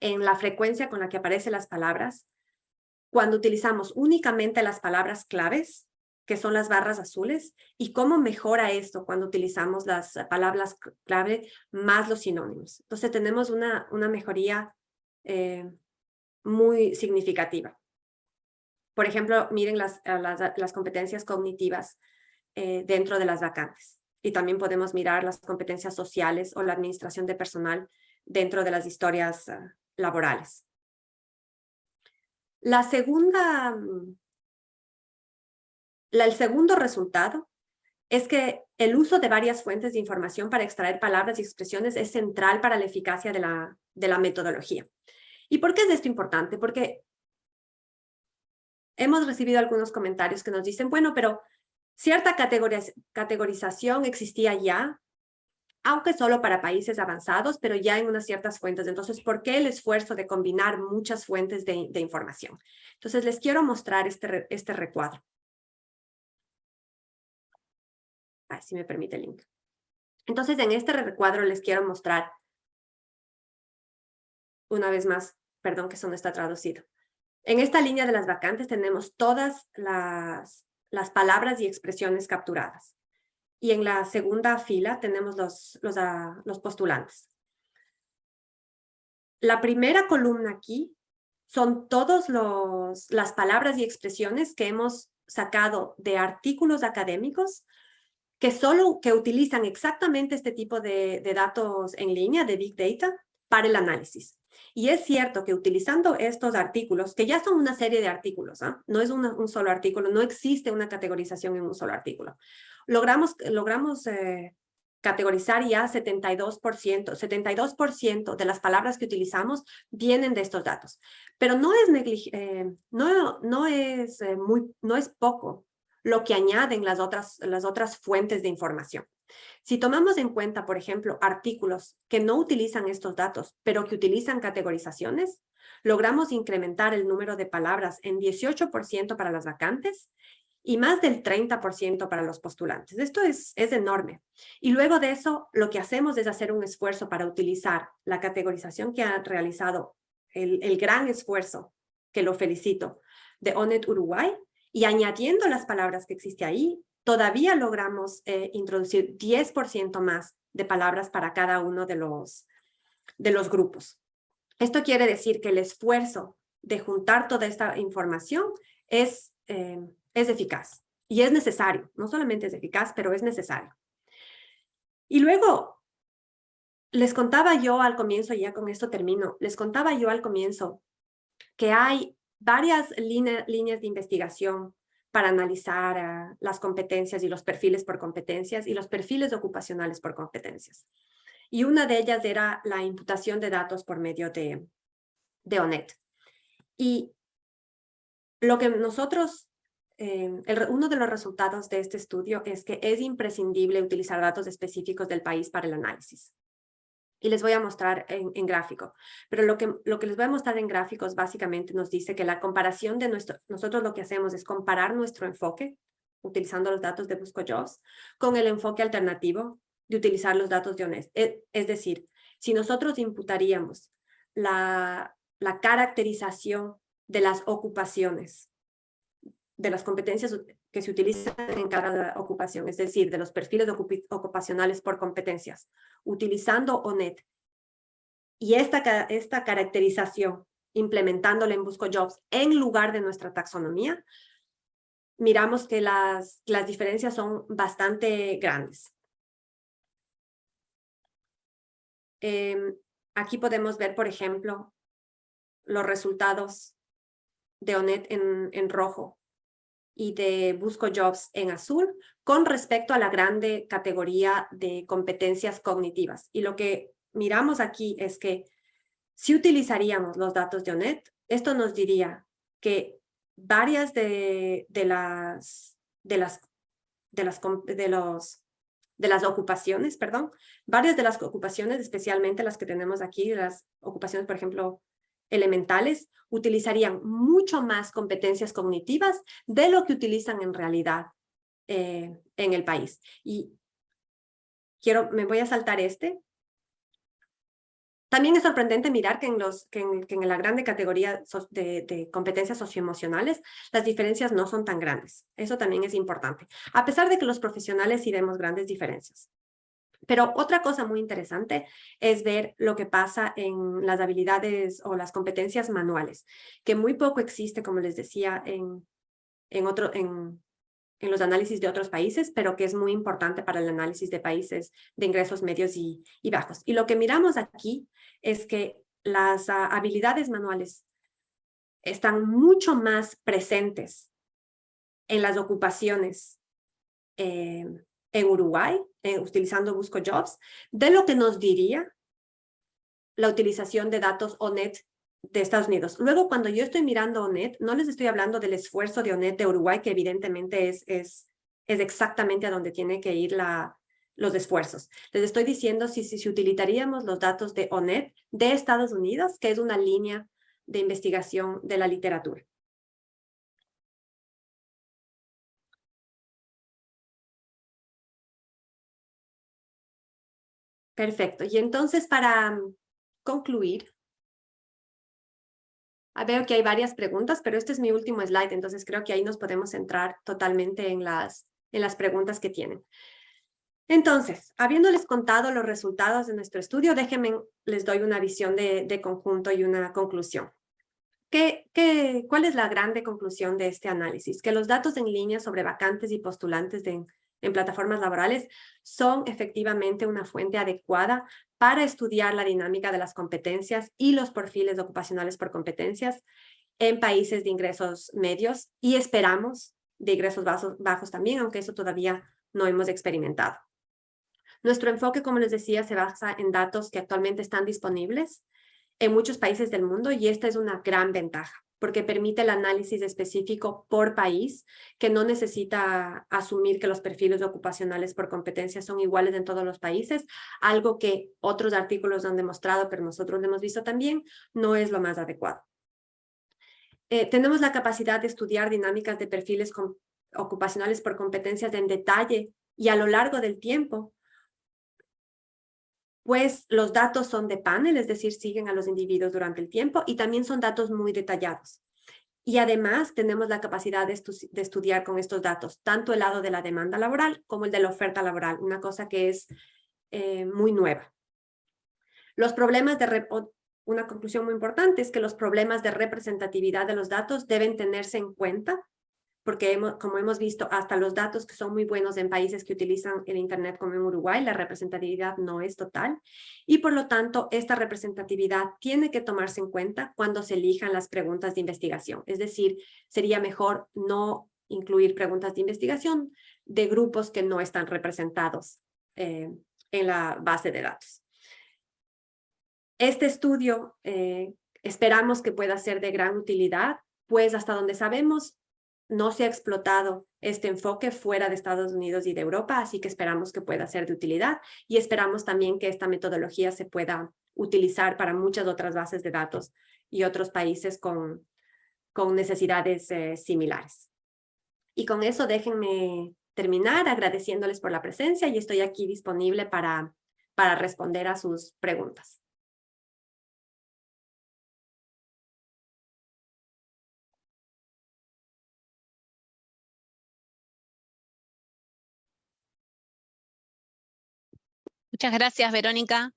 en la frecuencia con la que aparecen las palabras cuando utilizamos únicamente las palabras claves que son las barras azules, y cómo mejora esto cuando utilizamos las palabras clave más los sinónimos. Entonces tenemos una, una mejoría eh, muy significativa. Por ejemplo, miren las, las, competencias cognitivas eh, dentro de las vacantes. Y también podemos mirar las competencias sociales o la administración de personal dentro de las historias ah, laborales. La segunda el segundo resultado es que el uso de varias fuentes de información para extraer palabras y expresiones es central para la eficacia de la, metodología. ¿Y por qué es esto importante? Porque hemos recibido algunos comentarios que nos dicen, bueno, pero cierta categorización existía ya, aunque solo para países avanzados, pero ya en unas ciertas fuentes. Entonces, ¿por qué el esfuerzo de combinar muchas fuentes de, de información? Entonces, les quiero mostrar este, este recuadro. Si me permite el link. Entonces, en este recuadro les quiero mostrar, una vez más, perdón que eso no está traducido. En esta línea de las vacantes tenemos todas las, las palabras y expresiones capturadas. Y en la segunda fila tenemos los, los, ah, los postulantes. La primera columna aquí son todas las palabras y expresiones que hemos sacado de artículos académicos que solo que utilizan exactamente este tipo de, datos en línea, de Big Data, para el análisis. Y es cierto que utilizando estos artículos, que ya son una serie de artículos, ¿ah? no es un solo artículo, no existe una categorización en un solo artículo. Logramos, logramos eh, categorizar ya 72%, 72% de las palabras que utilizamos vienen de estos datos. Pero no es, eh, no, no, es, eh, muy, no es poco lo que añaden las otras, las otras fuentes de información. Si tomamos en cuenta, por ejemplo, artículos que no utilizan estos datos, pero que utilizan categorizaciones, logramos incrementar el número de palabras en 18% para las vacantes y más del 30% para los postulantes. Esto es, es enorme. Y luego de eso, lo que hacemos es hacer un esfuerzo para utilizar la categorización que ha realizado el, el gran esfuerzo, que lo felicito, de ONET Uruguay, y añadiendo las palabras que existe ahí, todavía logramos eh, introducir 10% más de palabras para cada uno de los, de los grupos. Esto quiere decir que el esfuerzo de juntar toda esta información es, eh, es eficaz y es necesario. No solamente es eficaz, pero es necesario. Y luego, les contaba yo al comienzo, ya con esto termino, les contaba yo al comienzo que hay varias líneas de investigación para analizar las competencias y los perfiles por competencias y los perfiles ocupacionales por competencias. Y una de ellas era la imputación de datos por medio de, de ONET. Y lo que nosotros, eh, uno de los resultados de este estudio es que es imprescindible utilizar datos específicos del país para el análisis y les voy a mostrar en, gráfico. Pero lo que, lo que les voy a mostrar en gráficos básicamente nos dice que la comparación de nuestro, nosotros lo que hacemos es comparar nuestro enfoque utilizando los datos de BuscoJobs, con el enfoque alternativo de utilizar los datos de ONEST. E, es, decir, si nosotros imputaríamos la, la caracterización de las ocupaciones, de las competencias que se utilizan en cada ocupación, es decir, de los perfiles ocupacionales por competencias, utilizando ONET. Y esta, esta caracterización, implementándola en BuscoJobs en lugar de nuestra taxonomía, miramos que las, las diferencias son bastante grandes. Em, aquí podemos ver, por ejemplo, los resultados de ONET en, en rojo y de Busco Jobs en azul con respecto a la grande categoría de competencias cognitivas. Y lo que miramos aquí es que si utilizaríamos los datos de ONET, esto nos diría que varias de, de las de las de las de los de las ocupaciones, perdón, varias de las ocupaciones, especialmente las que tenemos aquí, las ocupaciones, por ejemplo, elementales, utilizarían mucho más competencias cognitivas de lo que utilizan en realidad eh, en el país. Y quiero, me voy a saltar este, también es sorprendente mirar que en, los, que en, la grande categoría de, competencias socioemocionales las diferencias no son tan grandes. Eso también es importante, a pesar de que los profesionales sí vemos grandes diferencias. Pero otra cosa muy interesante es ver lo que pasa en las habilidades o las competencias manuales, que muy poco existe, como les decía, en, en, en, en los análisis de otros países, pero que es muy importante para el análisis de países de ingresos medios y, bajos. Y lo que miramos aquí es que las ah, habilidades manuales están mucho más presentes en las ocupaciones eh, en Uruguay, eh, utilizando Busco Jobs, de lo que nos diría la utilización de datos ONET de Estados Unidos. Luego, cuando yo estoy mirando ONET, no les estoy hablando del esfuerzo de ONET de Uruguay, que evidentemente es, es, es exactamente a donde tiene que ir la, los esfuerzos. Les estoy diciendo si, si, si utilizaríamos los datos de ONET de Estados Unidos, que es una línea de investigación de la literatura. Perfecto. Y entonces, para concluir, Ah, veo que hay varias preguntas, pero este es mi último slide, entonces creo que ahí nos podemos centrar totalmente en las, en las preguntas que tienen. Entonces, habiéndoles contado los resultados de nuestro estudio, déjenme, les doy una visión de, de conjunto y una conclusión. ¿Qué, qué, cuál es la grande conclusión de este análisis? Que los datos en línea sobre vacantes y postulantes de, en plataformas laborales son efectivamente una fuente adecuada para estudiar la dinámica de las competencias y los perfiles ocupacionales por competencias en países de ingresos medios y esperamos de ingresos bajos, bajos también, aunque eso todavía no hemos experimentado. Nuestro enfoque, como les decía, se basa en datos que actualmente están disponibles en muchos países del mundo y esta es una gran ventaja porque permite el análisis específico por país, que no necesita asumir que los perfiles ocupacionales por competencia son iguales en todos los países, algo que otros artículos han demostrado, pero nosotros lo hemos visto también, no es lo más adecuado. Eh, tenemos la capacidad de estudiar dinámicas de perfiles ocupacionales por competencias en detalle y a lo largo del tiempo, pues los datos son de panel, es decir, siguen a los individuos durante el tiempo y también son datos muy detallados. Y además tenemos la capacidad de, estudiar con estos datos, tanto el lado de la demanda laboral como el de la oferta laboral, una cosa que es eh, muy nueva. Los problemas de, una conclusión muy importante es que los problemas de representatividad de los datos deben tenerse en cuenta porque como hemos visto, hasta los datos que son muy buenos en países que utilizan el Internet como en Uruguay, la representatividad no es total y por lo tanto esta representatividad tiene que tomarse en cuenta cuando se elijan las preguntas de investigación. Es decir, sería mejor no incluir preguntas de investigación de grupos que no están representados eh, en la base de datos. Este estudio eh, esperamos que pueda ser de gran utilidad, pues hasta donde sabemos no se ha explotado este enfoque fuera de Estados Unidos y de Europa, así que esperamos que pueda ser de utilidad y esperamos también que esta metodología se pueda utilizar para muchas otras bases de datos y otros países con, con necesidades eh, similares. Y con eso déjenme terminar agradeciéndoles por la presencia y estoy aquí disponible para, para responder a sus preguntas. Muchas gracias, Verónica.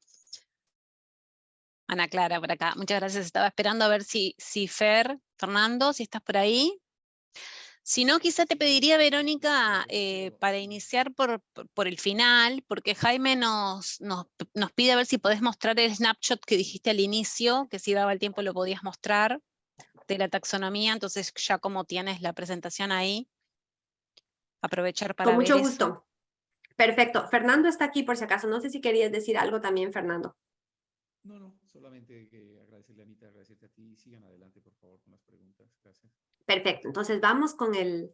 Ana Clara, por acá. Muchas gracias. Estaba esperando a ver si, si Fer, Fernando, si estás por ahí. Si no, quizá te pediría, Verónica, eh, para iniciar por, por, el final, porque Jaime nos, nos, nos, pide a ver si podés mostrar el snapshot que dijiste al inicio, que si daba el tiempo lo podías mostrar, de la taxonomía, entonces ya como tienes la presentación ahí, aprovechar para Con mucho gusto. Perfecto. Fernando está aquí por si acaso. No sé si querías decir algo también, Fernando. No, no, solamente que agradecerle a Anita, agradecerte a ti. Sigan adelante, por favor, con las preguntas. Gracias. Perfecto, entonces vamos con el,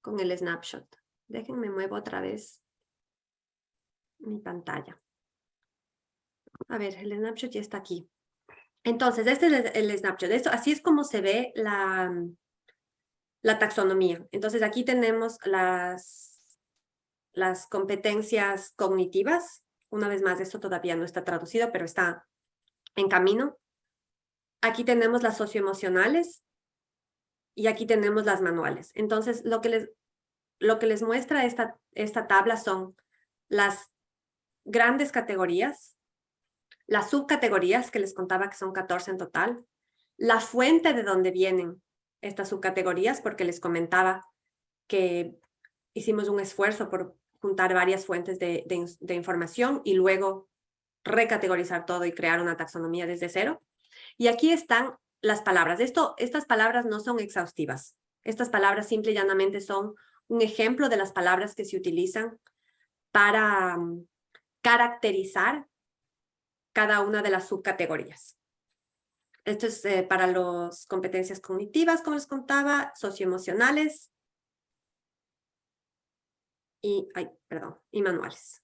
con el snapshot. Déjenme muevo otra vez mi pantalla. A ver, el snapshot ya está aquí. Entonces, este es el snapshot. Esto, así es como se ve la, la taxonomía. Entonces, aquí tenemos las, las competencias cognitivas. Una vez más, esto todavía no está traducido, pero está en camino. Aquí tenemos las socioemocionales, y aquí tenemos las manuales. Entonces, lo que les, lo que les muestra esta, esta tabla son las grandes categorías, las subcategorías que les contaba que son 14 en total, la fuente de donde vienen estas subcategorías, porque les comentaba que hicimos un esfuerzo por juntar varias fuentes de, información y luego recategorizar todo y crear una taxonomía desde cero. Y aquí están las palabras. Esto, estas palabras no son exhaustivas. Estas palabras simple y llanamente son un ejemplo de las palabras que se utilizan para mm, caracterizar cada una de las subcategorías. Esto es eh, para las competencias cognitivas, como les contaba, socioemocionales y, ay, perdón, y manuales.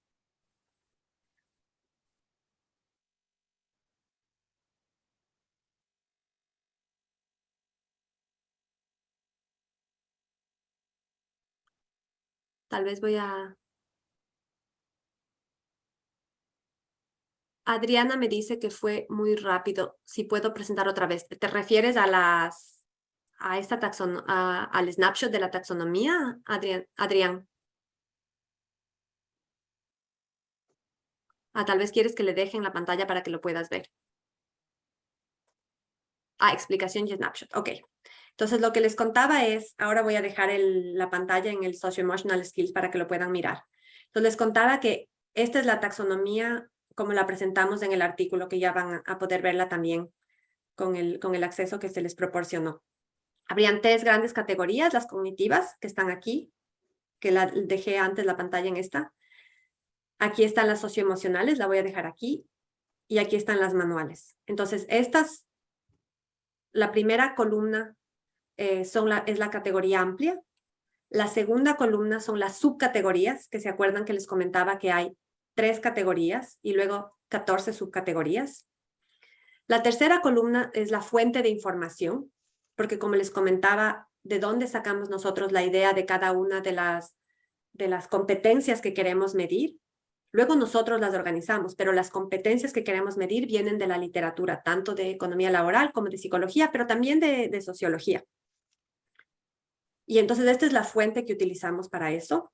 Tal vez voy a... Adriana me dice que fue muy rápido. Si puedo presentar otra vez. ¿Te refieres a las a esta taxon, al snapshot de la taxonomía, Adrián? Adrián? Ah, tal vez quieres que le dejen la pantalla para que lo puedas ver. Ah, explicación y snapshot. Ok. Entonces, lo que les contaba es, ahora voy a dejar la pantalla en el Socio-Emotional Skills para que lo puedan mirar. Entonces, les contaba que esta es la taxonomía como la presentamos en el artículo, que ya van a poder verla también con el, con el acceso que se les proporcionó. Habrían tres grandes categorías, las cognitivas, que están aquí, que la dejé antes la pantalla en esta. Aquí están las socioemocionales, la voy a dejar aquí. Y aquí están las manuales. Entonces, estas, la primera columna eh, son es la categoría amplia. La segunda columna son las subcategorías, que se acuerdan que les comentaba que hay tres categorías y luego 14 subcategorías. La tercera columna es la fuente de información, porque como les comentaba, ¿de dónde sacamos nosotros la idea de cada una de las, de las competencias que queremos medir? Luego nosotros las organizamos, pero las competencias que queremos medir vienen de la literatura, tanto de economía laboral como de psicología, pero también de sociología. Y entonces esta es la fuente que utilizamos para eso.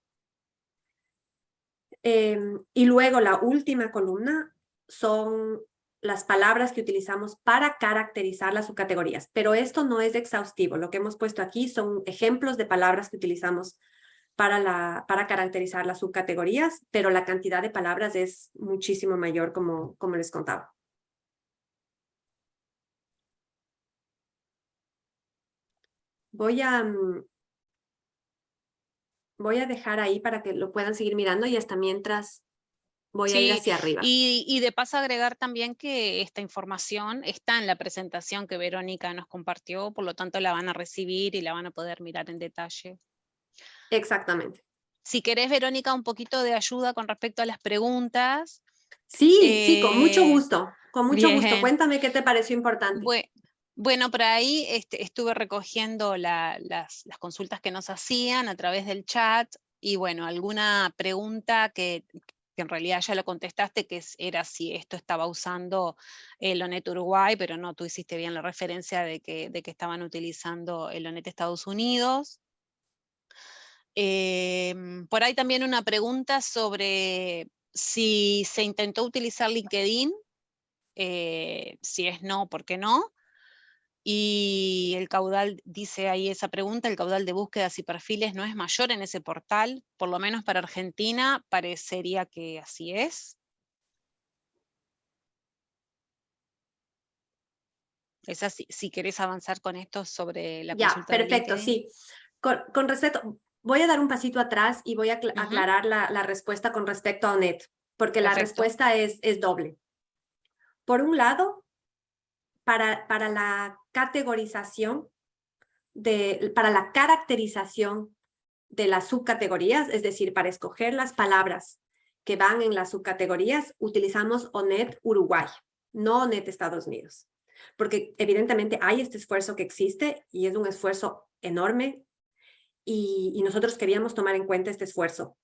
Em, y luego la última columna son las palabras que utilizamos para caracterizar las subcategorías. Pero esto no es exhaustivo. Lo que hemos puesto aquí son ejemplos de palabras que utilizamos para, la, para caracterizar las subcategorías, pero la cantidad de palabras es muchísimo mayor, como, como les contaba. Voy a, mm, voy a dejar ahí para que lo puedan seguir mirando y hasta mientras voy a ir hacia arriba. Y, y, de paso agregar también que esta información está en la presentación que Verónica nos compartió, por lo tanto la van a recibir y la van a poder mirar en detalle. Exactamente. Si querés, Verónica, un poquito de ayuda con respecto a las preguntas. Sí, sí, con mucho eh, gusto, con mucho gusto. Cuéntame qué te pareció importante. Bueno, por ahí este, estuve recogiendo las, las, consultas que nos hacían a través del chat y bueno, alguna pregunta que, que en realidad ya lo contestaste, que era si esto estaba usando el ONET Uruguay, pero no, tú hiciste bien la referencia de que, de que estaban utilizando el ONET Estados Unidos. Em, por ahí también una pregunta sobre si se intentó utilizar LinkedIn, eh, si es no, ¿por qué no? Y el caudal, dice ahí esa pregunta, el caudal de búsquedas y perfiles no es mayor en ese portal, por lo menos para Argentina parecería que así es. Esa, si, si querés avanzar con esto sobre la ya, perfecto, sí. Con, respecto, voy a dar un pasito atrás y voy a aclarar la, respuesta con respecto a ONET, porque la respuesta es, es doble. Por un lado, para, para la categorización, de, para la caracterización de las subcategorías, es decir, para escoger las palabras que van en las subcategorías, utilizamos ONET Uruguay, no ONET Estados Unidos. Porque evidentemente hay este esfuerzo que existe y es un esfuerzo enorme y, nosotros queríamos tomar en cuenta este esfuerzo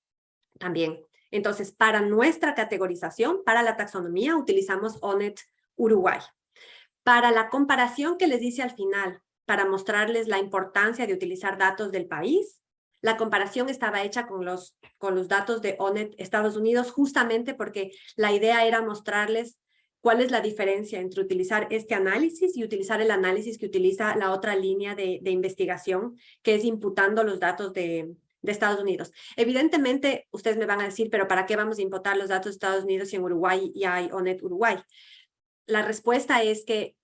también. Entonces, para nuestra categorización, para la taxonomía, utilizamos ONET Uruguay. Para la comparación que les dice al final, para mostrarles la importancia de utilizar datos del país, la comparación estaba hecha con los, con los datos de ONET Estados Unidos justamente porque la idea era mostrarles cuál es la diferencia entre utilizar este análisis y utilizar el análisis que utiliza la otra línea de, investigación, que es imputando los datos de, de Estados Unidos. Evidentemente, ustedes me van a decir, pero ¿para qué vamos a imputar los datos de Estados Unidos si en Uruguay ya hay ONET Uruguay? la respuesta es que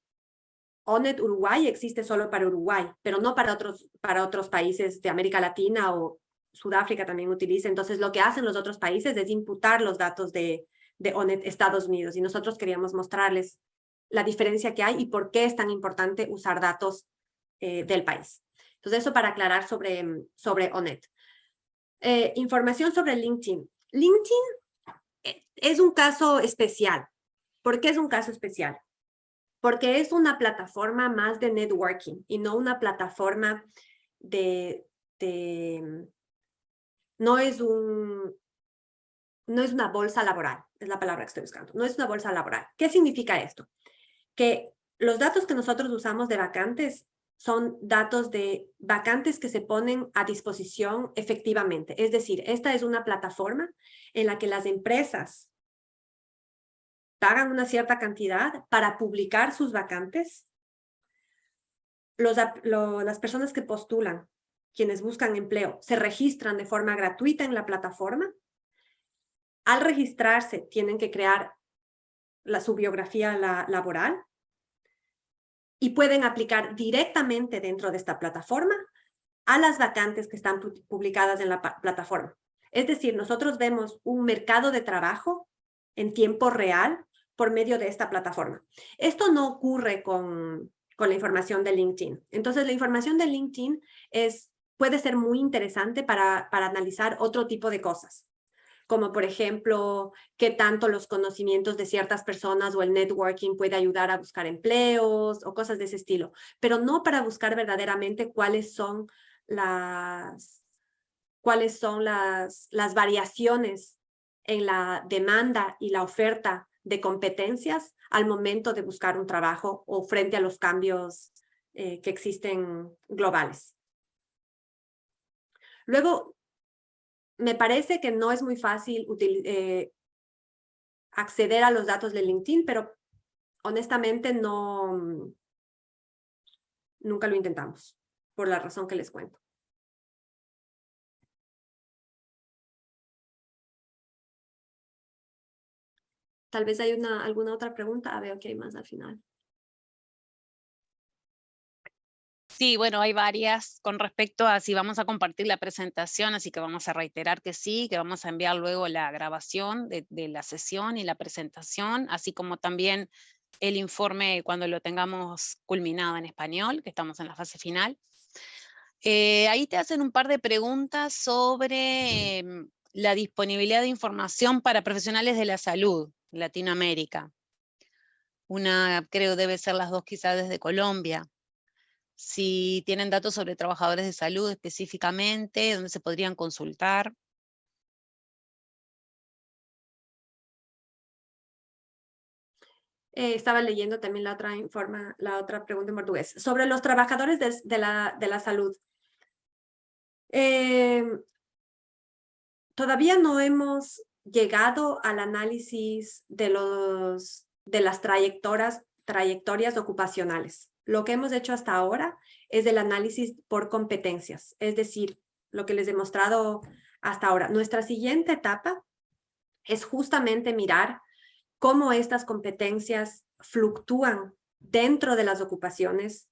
ONET Uruguay existe solo para Uruguay, pero no para otros, para otros países de América Latina o Sudáfrica también utiliza. Entonces, lo que hacen los otros países es imputar los datos de, de ONET Estados Unidos. Y nosotros queríamos mostrarles la diferencia que hay y por qué es tan importante usar datos eh, del país. Entonces, eso para aclarar sobre, sobre ONET. Eh, información sobre LinkedIn. LinkedIn eh, es un caso especial ¿Por qué es un caso especial? Porque es una plataforma más de networking y no una plataforma de, no es un, no es una bolsa laboral, es la palabra que estoy buscando, no es una bolsa laboral. ¿Qué significa esto? Que los datos que nosotros usamos de vacantes son datos de vacantes que se ponen a disposición efectivamente. Es decir, esta es una plataforma en la que las empresas pagan una cierta cantidad para publicar sus vacantes. Los, las personas que postulan, quienes buscan empleo, se registran de forma gratuita en la plataforma. Al registrarse, tienen que crear la, su biografía laboral y pueden aplicar directamente dentro de esta plataforma a las vacantes que están publicadas en la plataforma. Es decir, nosotros vemos un mercado de trabajo en tiempo real por medio de esta plataforma. Esto no ocurre con, con la información de LinkedIn. Entonces, la información de LinkedIn es, puede ser muy interesante para, para analizar otro tipo de cosas como por ejemplo, qué tanto los conocimientos de ciertas personas o el networking puede ayudar a buscar empleos o cosas de ese estilo, pero no para buscar verdaderamente cuáles son las, cuáles son las, las variaciones en la demanda y la oferta de competencias al momento de buscar un trabajo o frente a los cambios eh, que existen globales. Luego, me parece que no es muy fácil eh, acceder a los datos de LinkedIn, pero honestamente no, nunca lo intentamos, por la razón que les cuento. Tal vez hay una, alguna otra pregunta. Ah, veo que hay más al final. Sí, bueno, hay varias con respecto a si vamos a compartir la presentación, así que vamos a reiterar que sí, que vamos a enviar luego la grabación de, la sesión y la presentación, así como también el informe cuando lo tengamos culminado en español, que estamos en la fase final. Eh, ahí te hacen un par de preguntas sobre em, la disponibilidad de información para profesionales de la salud. Latinoamérica. Una creo debe ser las dos quizás desde Colombia. Si tienen datos sobre trabajadores de salud específicamente, donde se podrían consultar. Eh, estaba leyendo también la otra, informa, la otra pregunta en portugués. Sobre los trabajadores de, la, de la, salud. Eh, todavía no hemos llegado al análisis de, los, de las trayectorias, trayectorias ocupacionales. Lo que hemos hecho hasta ahora es el análisis por competencias, es decir, lo que les he mostrado hasta ahora. Nuestra siguiente etapa es justamente mirar cómo estas competencias fluctúan dentro de las ocupaciones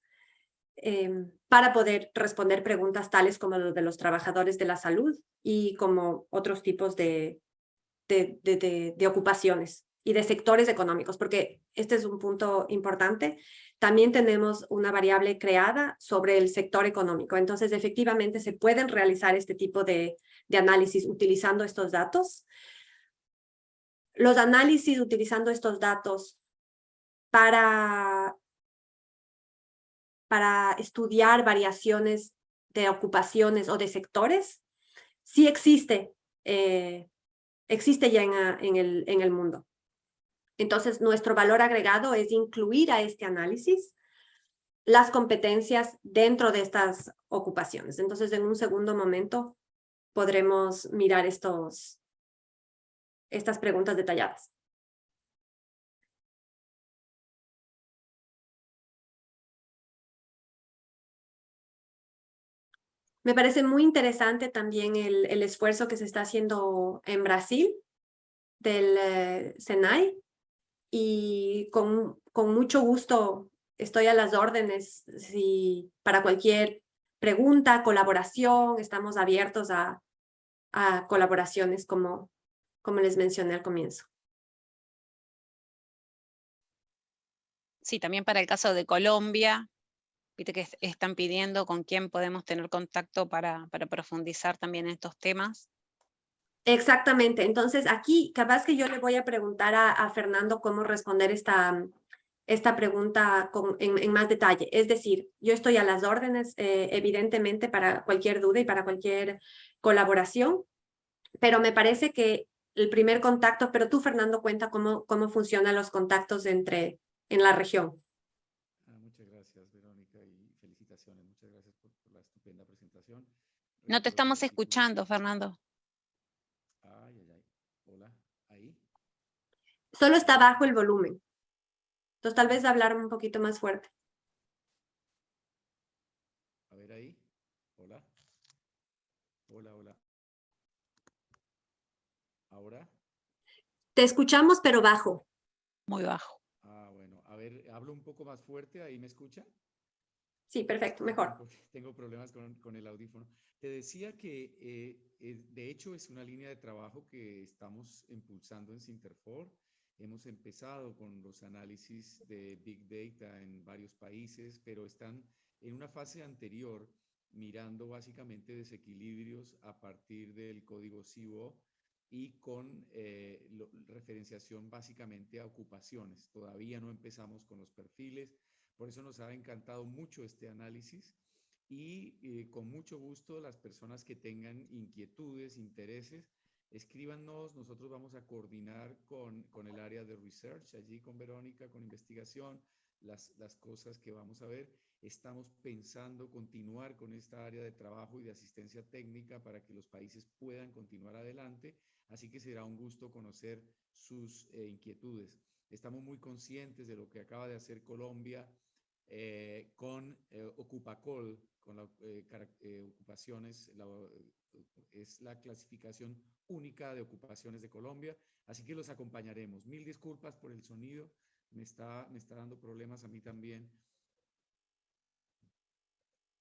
em, para poder responder preguntas tales como los de los trabajadores de la salud y como otros tipos de, de, ocupaciones y de sectores económicos, porque este es un punto importante. También tenemos una variable creada sobre el sector económico. Entonces, efectivamente, se pueden realizar este tipo de, de análisis utilizando estos datos los análisis utilizando estos datos para, para estudiar variaciones de ocupaciones o de sectores, sí existe, eh, existe ya en, el, en el mundo. Entonces, nuestro valor agregado es incluir a este análisis las competencias dentro de estas ocupaciones. Entonces, en un segundo momento podremos mirar estos, estas preguntas detalladas. Me parece muy interesante también el, el esfuerzo que se está haciendo en Brasil del eh, Senai y con, con mucho gusto estoy a las órdenes si para cualquier pregunta, colaboración, estamos abiertos a, a colaboraciones como, como les mencioné al comienzo. Sí, también para el caso de Colombia, viste que están pidiendo con quién podemos tener contacto para, para profundizar también en estos temas. Exactamente, entonces aquí capaz que yo le voy a preguntar a, Fernando cómo responder esta, esta pregunta con, en, más detalle. Es decir, yo estoy a las órdenes, eh, evidentemente, para cualquier duda y para cualquier colaboración, pero me parece que el primer contacto, pero tú, Fernando, cuenta cómo, cómo funcionan los contactos entre, en la región. Ah, muchas gracias, Verónica, y felicitaciones. Muchas gracias por, la estupenda presentación. No te estamos escuchando, Fernando. Ay, ay, ay. Hola, ¿ahí? Solo está bajo el volumen. Entonces, tal vez hablar un poquito más fuerte. A ver ahí. Hola. Hola, hola. ¿Ahora? Te escuchamos, pero bajo. Muy bajo. Ah, bueno. A ver, hablo un poco más fuerte, ¿ahí me escucha? Sí, perfecto, mejor. tengo problemas con, el audífono. Te decía que, eh, eh, de hecho, es una línea de trabajo que estamos impulsando en Sinterfor. Hemos empezado con los análisis de Big Data en varios países, pero están en una fase anterior mirando básicamente desequilibrios a partir del código CIVO y con eh, referenciación básicamente a ocupaciones. Todavía no empezamos con los perfiles, por eso nos ha encantado mucho este análisis y eh, con mucho gusto las personas que tengan inquietudes, intereses, escríbanos, nosotros vamos a coordinar con, con el área de research, allí con Verónica, con investigación, las, las cosas que vamos a ver. Estamos pensando continuar con esta área de trabajo y de asistencia técnica para que los países puedan continuar adelante así que será un gusto conocer sus eh, inquietudes. Estamos muy conscientes de lo que acaba de hacer Colombia eh, con eh, Ocupacol, con las ocupaciones, es la clasificación única de ocupaciones de Colombia, así que los acompañaremos. Mil disculpas por el sonido, me está, me está dando problemas a mí también.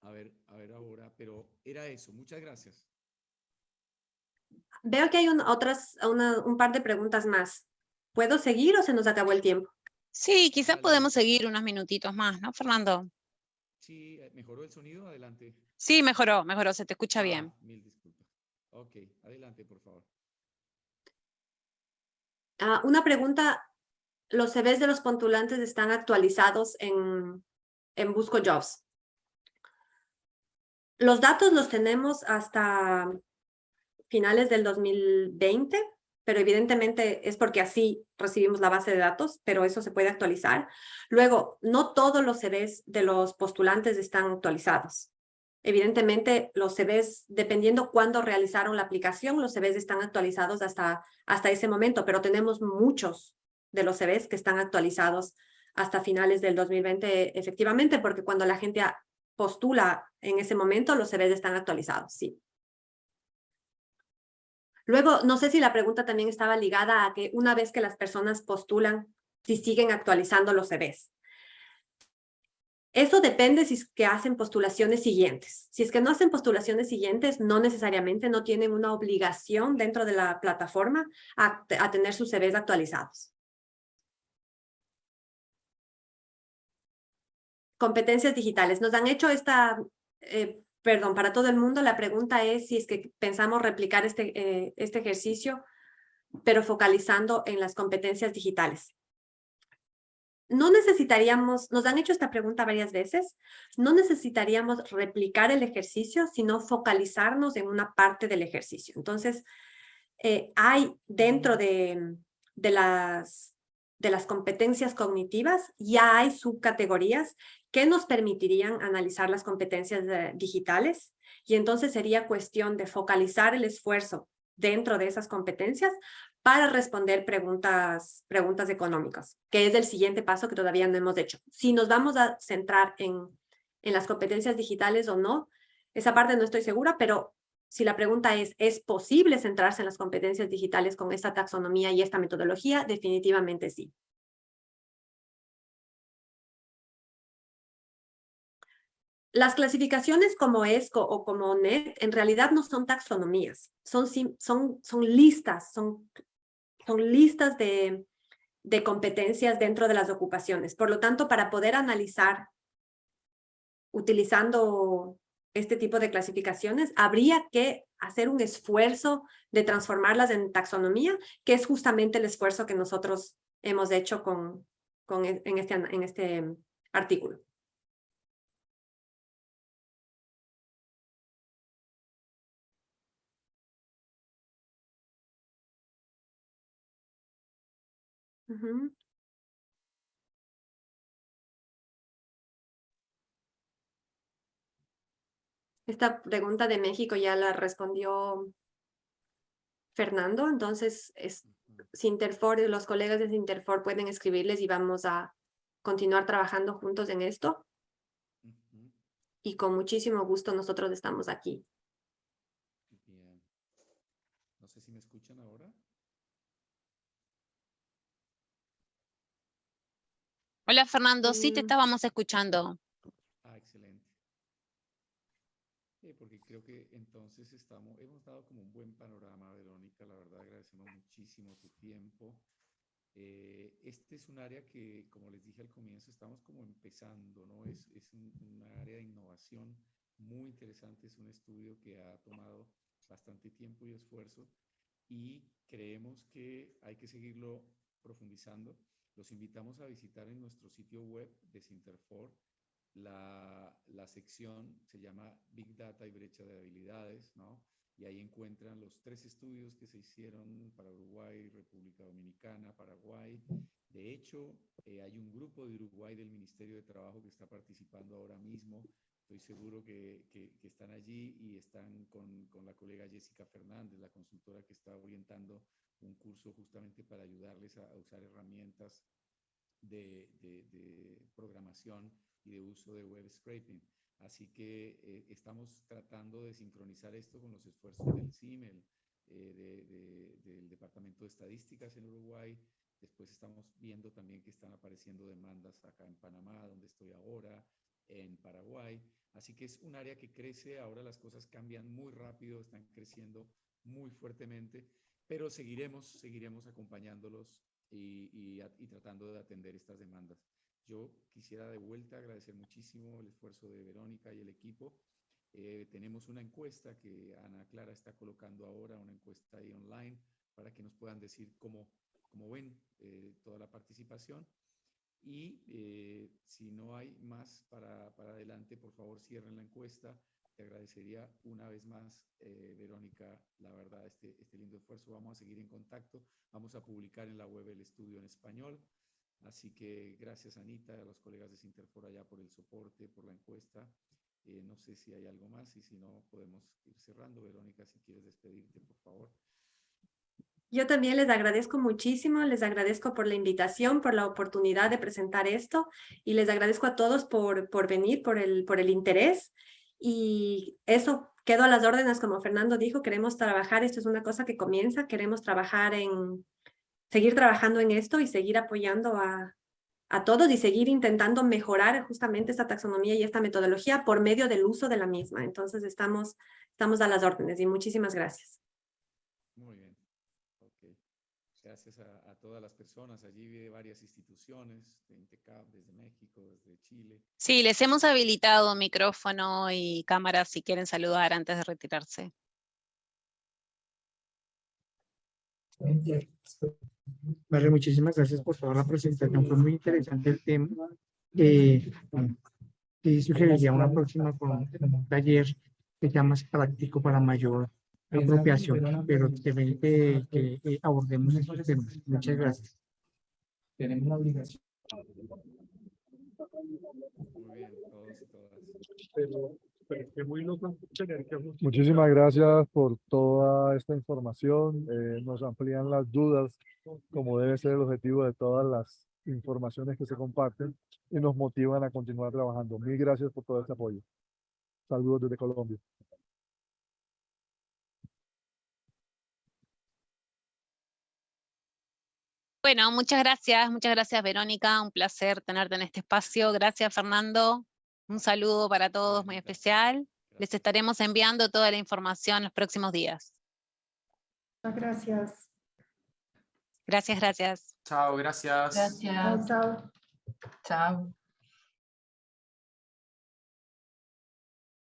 A ver, a ver ahora, pero era eso. Muchas gracias. Veo que hay otras, un par de preguntas más. ¿Puedo seguir o se nos acabó el tiempo? Sí, quizás podemos seguir unos minutitos más, ¿no, Fernando? Sí, eh, ¿mejoró el sonido? Adelante. Sí, mejoró, mejoró, se te escucha bien. Ah, mil disculpas. Ok, adelante, por favor. Ah, una pregunta los CVs de los postulantes están actualizados en, en Busco Jobs. Los datos los tenemos hasta finales del 2020, pero evidentemente es porque así recibimos la base de datos, pero eso se puede actualizar. Luego, no todos los CVs de los postulantes están actualizados. Evidentemente, los CVs, dependiendo cuándo realizaron la aplicación, los CVs están actualizados hasta, hasta ese momento, pero tenemos muchos de los CVs que están actualizados hasta finales del 2020, efectivamente, porque cuando la gente postula en ese momento, los CVs están actualizados, sí. Luego, no sé si la pregunta también estaba ligada a que una vez que las personas postulan, si siguen actualizando los CVs. Eso depende si es que hacen postulaciones siguientes. Si es que no hacen postulaciones siguientes, no necesariamente no tienen una obligación dentro de la plataforma a, tener sus CVs actualizados. Competencias digitales. Nos han hecho esta, eh, perdón, para todo el mundo, la pregunta es si es que pensamos replicar este, eh, este ejercicio, pero focalizando en las competencias digitales no necesitaríamos, nos han hecho esta pregunta varias veces, no necesitaríamos replicar el ejercicio, sino focalizarnos en una parte del ejercicio. Entonces, eh, hay dentro de, de, las, de las competencias cognitivas, ya hay subcategorías que nos permitirían analizar las competencias eh, digitales y entonces sería cuestión de focalizar el esfuerzo dentro de esas competencias para responder preguntas, preguntas económicas, que es el siguiente paso que todavía no hemos hecho. Si nos vamos a centrar en, en las competencias digitales o no, esa parte no estoy segura, pero si la pregunta es, ¿es posible centrarse en las competencias digitales con esta taxonomía y esta metodología? Definitivamente sí. Las clasificaciones como ESCO o como NET en realidad no son taxonomías, son, son, son listas, son, son listas de, de competencias dentro de las ocupaciones. Por lo tanto, para poder analizar utilizando este tipo de clasificaciones, habría que hacer un esfuerzo de transformarlas en taxonomía, que es justamente el esfuerzo que nosotros hemos hecho con, con e, en, este, en este artículo. Esta pregunta de México ya la respondió Fernando, entonces es, Sinterfor, los colegas de Sinterfor pueden escribirles y vamos a continuar trabajando juntos en esto. Y con muchísimo gusto nosotros estamos aquí. Bien. No sé si me escuchan ahora. Hola Fernando, sí te estábamos escuchando. Ah, excelente. porque creo que entonces estamos, hemos dado como un buen panorama, Verónica, la verdad agradecemos muchísimo tu tiempo. Eh, este es un área que, como les dije al comienzo, estamos como empezando, ¿no? Es, es un, área de innovación muy interesante, es un estudio que ha tomado bastante tiempo y esfuerzo y creemos que hay que seguirlo profundizando los invitamos a visitar en nuestro sitio web de Sinterfor la, la, sección, se llama Big Data y Brecha de Habilidades, ¿no? Y ahí encuentran los tres estudios que se hicieron para Uruguay, República Dominicana, Paraguay. De hecho, eh, hay un grupo de Uruguay del Ministerio de Trabajo que está participando ahora mismo. Estoy seguro que, que, están allí y están con, con, la colega Jessica Fernández, la consultora que está orientando un curso justamente para ayudarles a, usar herramientas de, programación y de uso de web scraping. Así que eh, estamos tratando de sincronizar esto con los esfuerzos del CIMEL, eh, del Departamento de Estadísticas en Uruguay. Después estamos viendo también que están apareciendo demandas acá en Panamá, donde estoy ahora, en Paraguay. Así que es un área que crece, ahora las cosas cambian muy rápido, están creciendo muy fuertemente pero seguiremos, seguiremos acompañándolos y, tratando de atender estas demandas. Yo quisiera de vuelta agradecer muchísimo el esfuerzo de Verónica y el equipo. Eh, tenemos una encuesta que Ana Clara está colocando ahora, una encuesta ahí online, para que nos puedan decir cómo, como ven, eh, toda la participación. Y eh, si no hay más para, para adelante, por favor cierren la encuesta. Te agradecería una vez más, eh, Verónica, la verdad, este, este lindo esfuerzo. Vamos a seguir en contacto. Vamos a publicar en la web el estudio en español. Así que gracias, Anita, a los colegas de Sinterfor allá por el soporte, por la encuesta. Eh, no sé si hay algo más y si no, podemos ir cerrando. Verónica, si quieres despedirte, por favor. Yo también les agradezco muchísimo, les agradezco por la invitación, por la oportunidad de presentar esto y les agradezco a todos por, por venir, por el, por el interés y eso, quedo a las órdenes como Fernando dijo, queremos trabajar, esto es una cosa que comienza, queremos trabajar en, seguir trabajando en esto y seguir apoyando a, a todos y seguir intentando mejorar justamente esta taxonomía y esta metodología por medio del uso de la misma. Entonces estamos, estamos a las órdenes y muchísimas gracias. Muy bien. Okay. Gracias a, a, todas las personas. Allí vi varias instituciones, de INTECAP, desde México, desde Chile. Sí, les hemos habilitado micrófono y cámara si quieren saludar antes de retirarse. Vale, muchísimas gracias por toda la presentación. Fue muy interesante el tema. Eh, y sugeriría una próxima con un taller que sea más práctico para mayor apropiación, pero que, que, que abordemos estos temas. Muchas gracias. Tenemos la obligación. Muy bien, todos y todas. Pero, pero qué muy loco tener que Muchísimas gracias por toda esta información. Eh, nos amplían las dudas, como debe ser el objetivo de todas las informaciones que se comparten y nos motivan a continuar trabajando. Mil gracias por todo este apoyo. Saludos desde Colombia. Bueno, muchas gracias, muchas gracias Verónica, un placer tenerte en este espacio. Gracias Fernando, un saludo para todos muy especial. Les estaremos enviando toda la información los próximos días. Gracias. Gracias, gracias. Chao, gracias. Gracias. Chao, chao. Chao.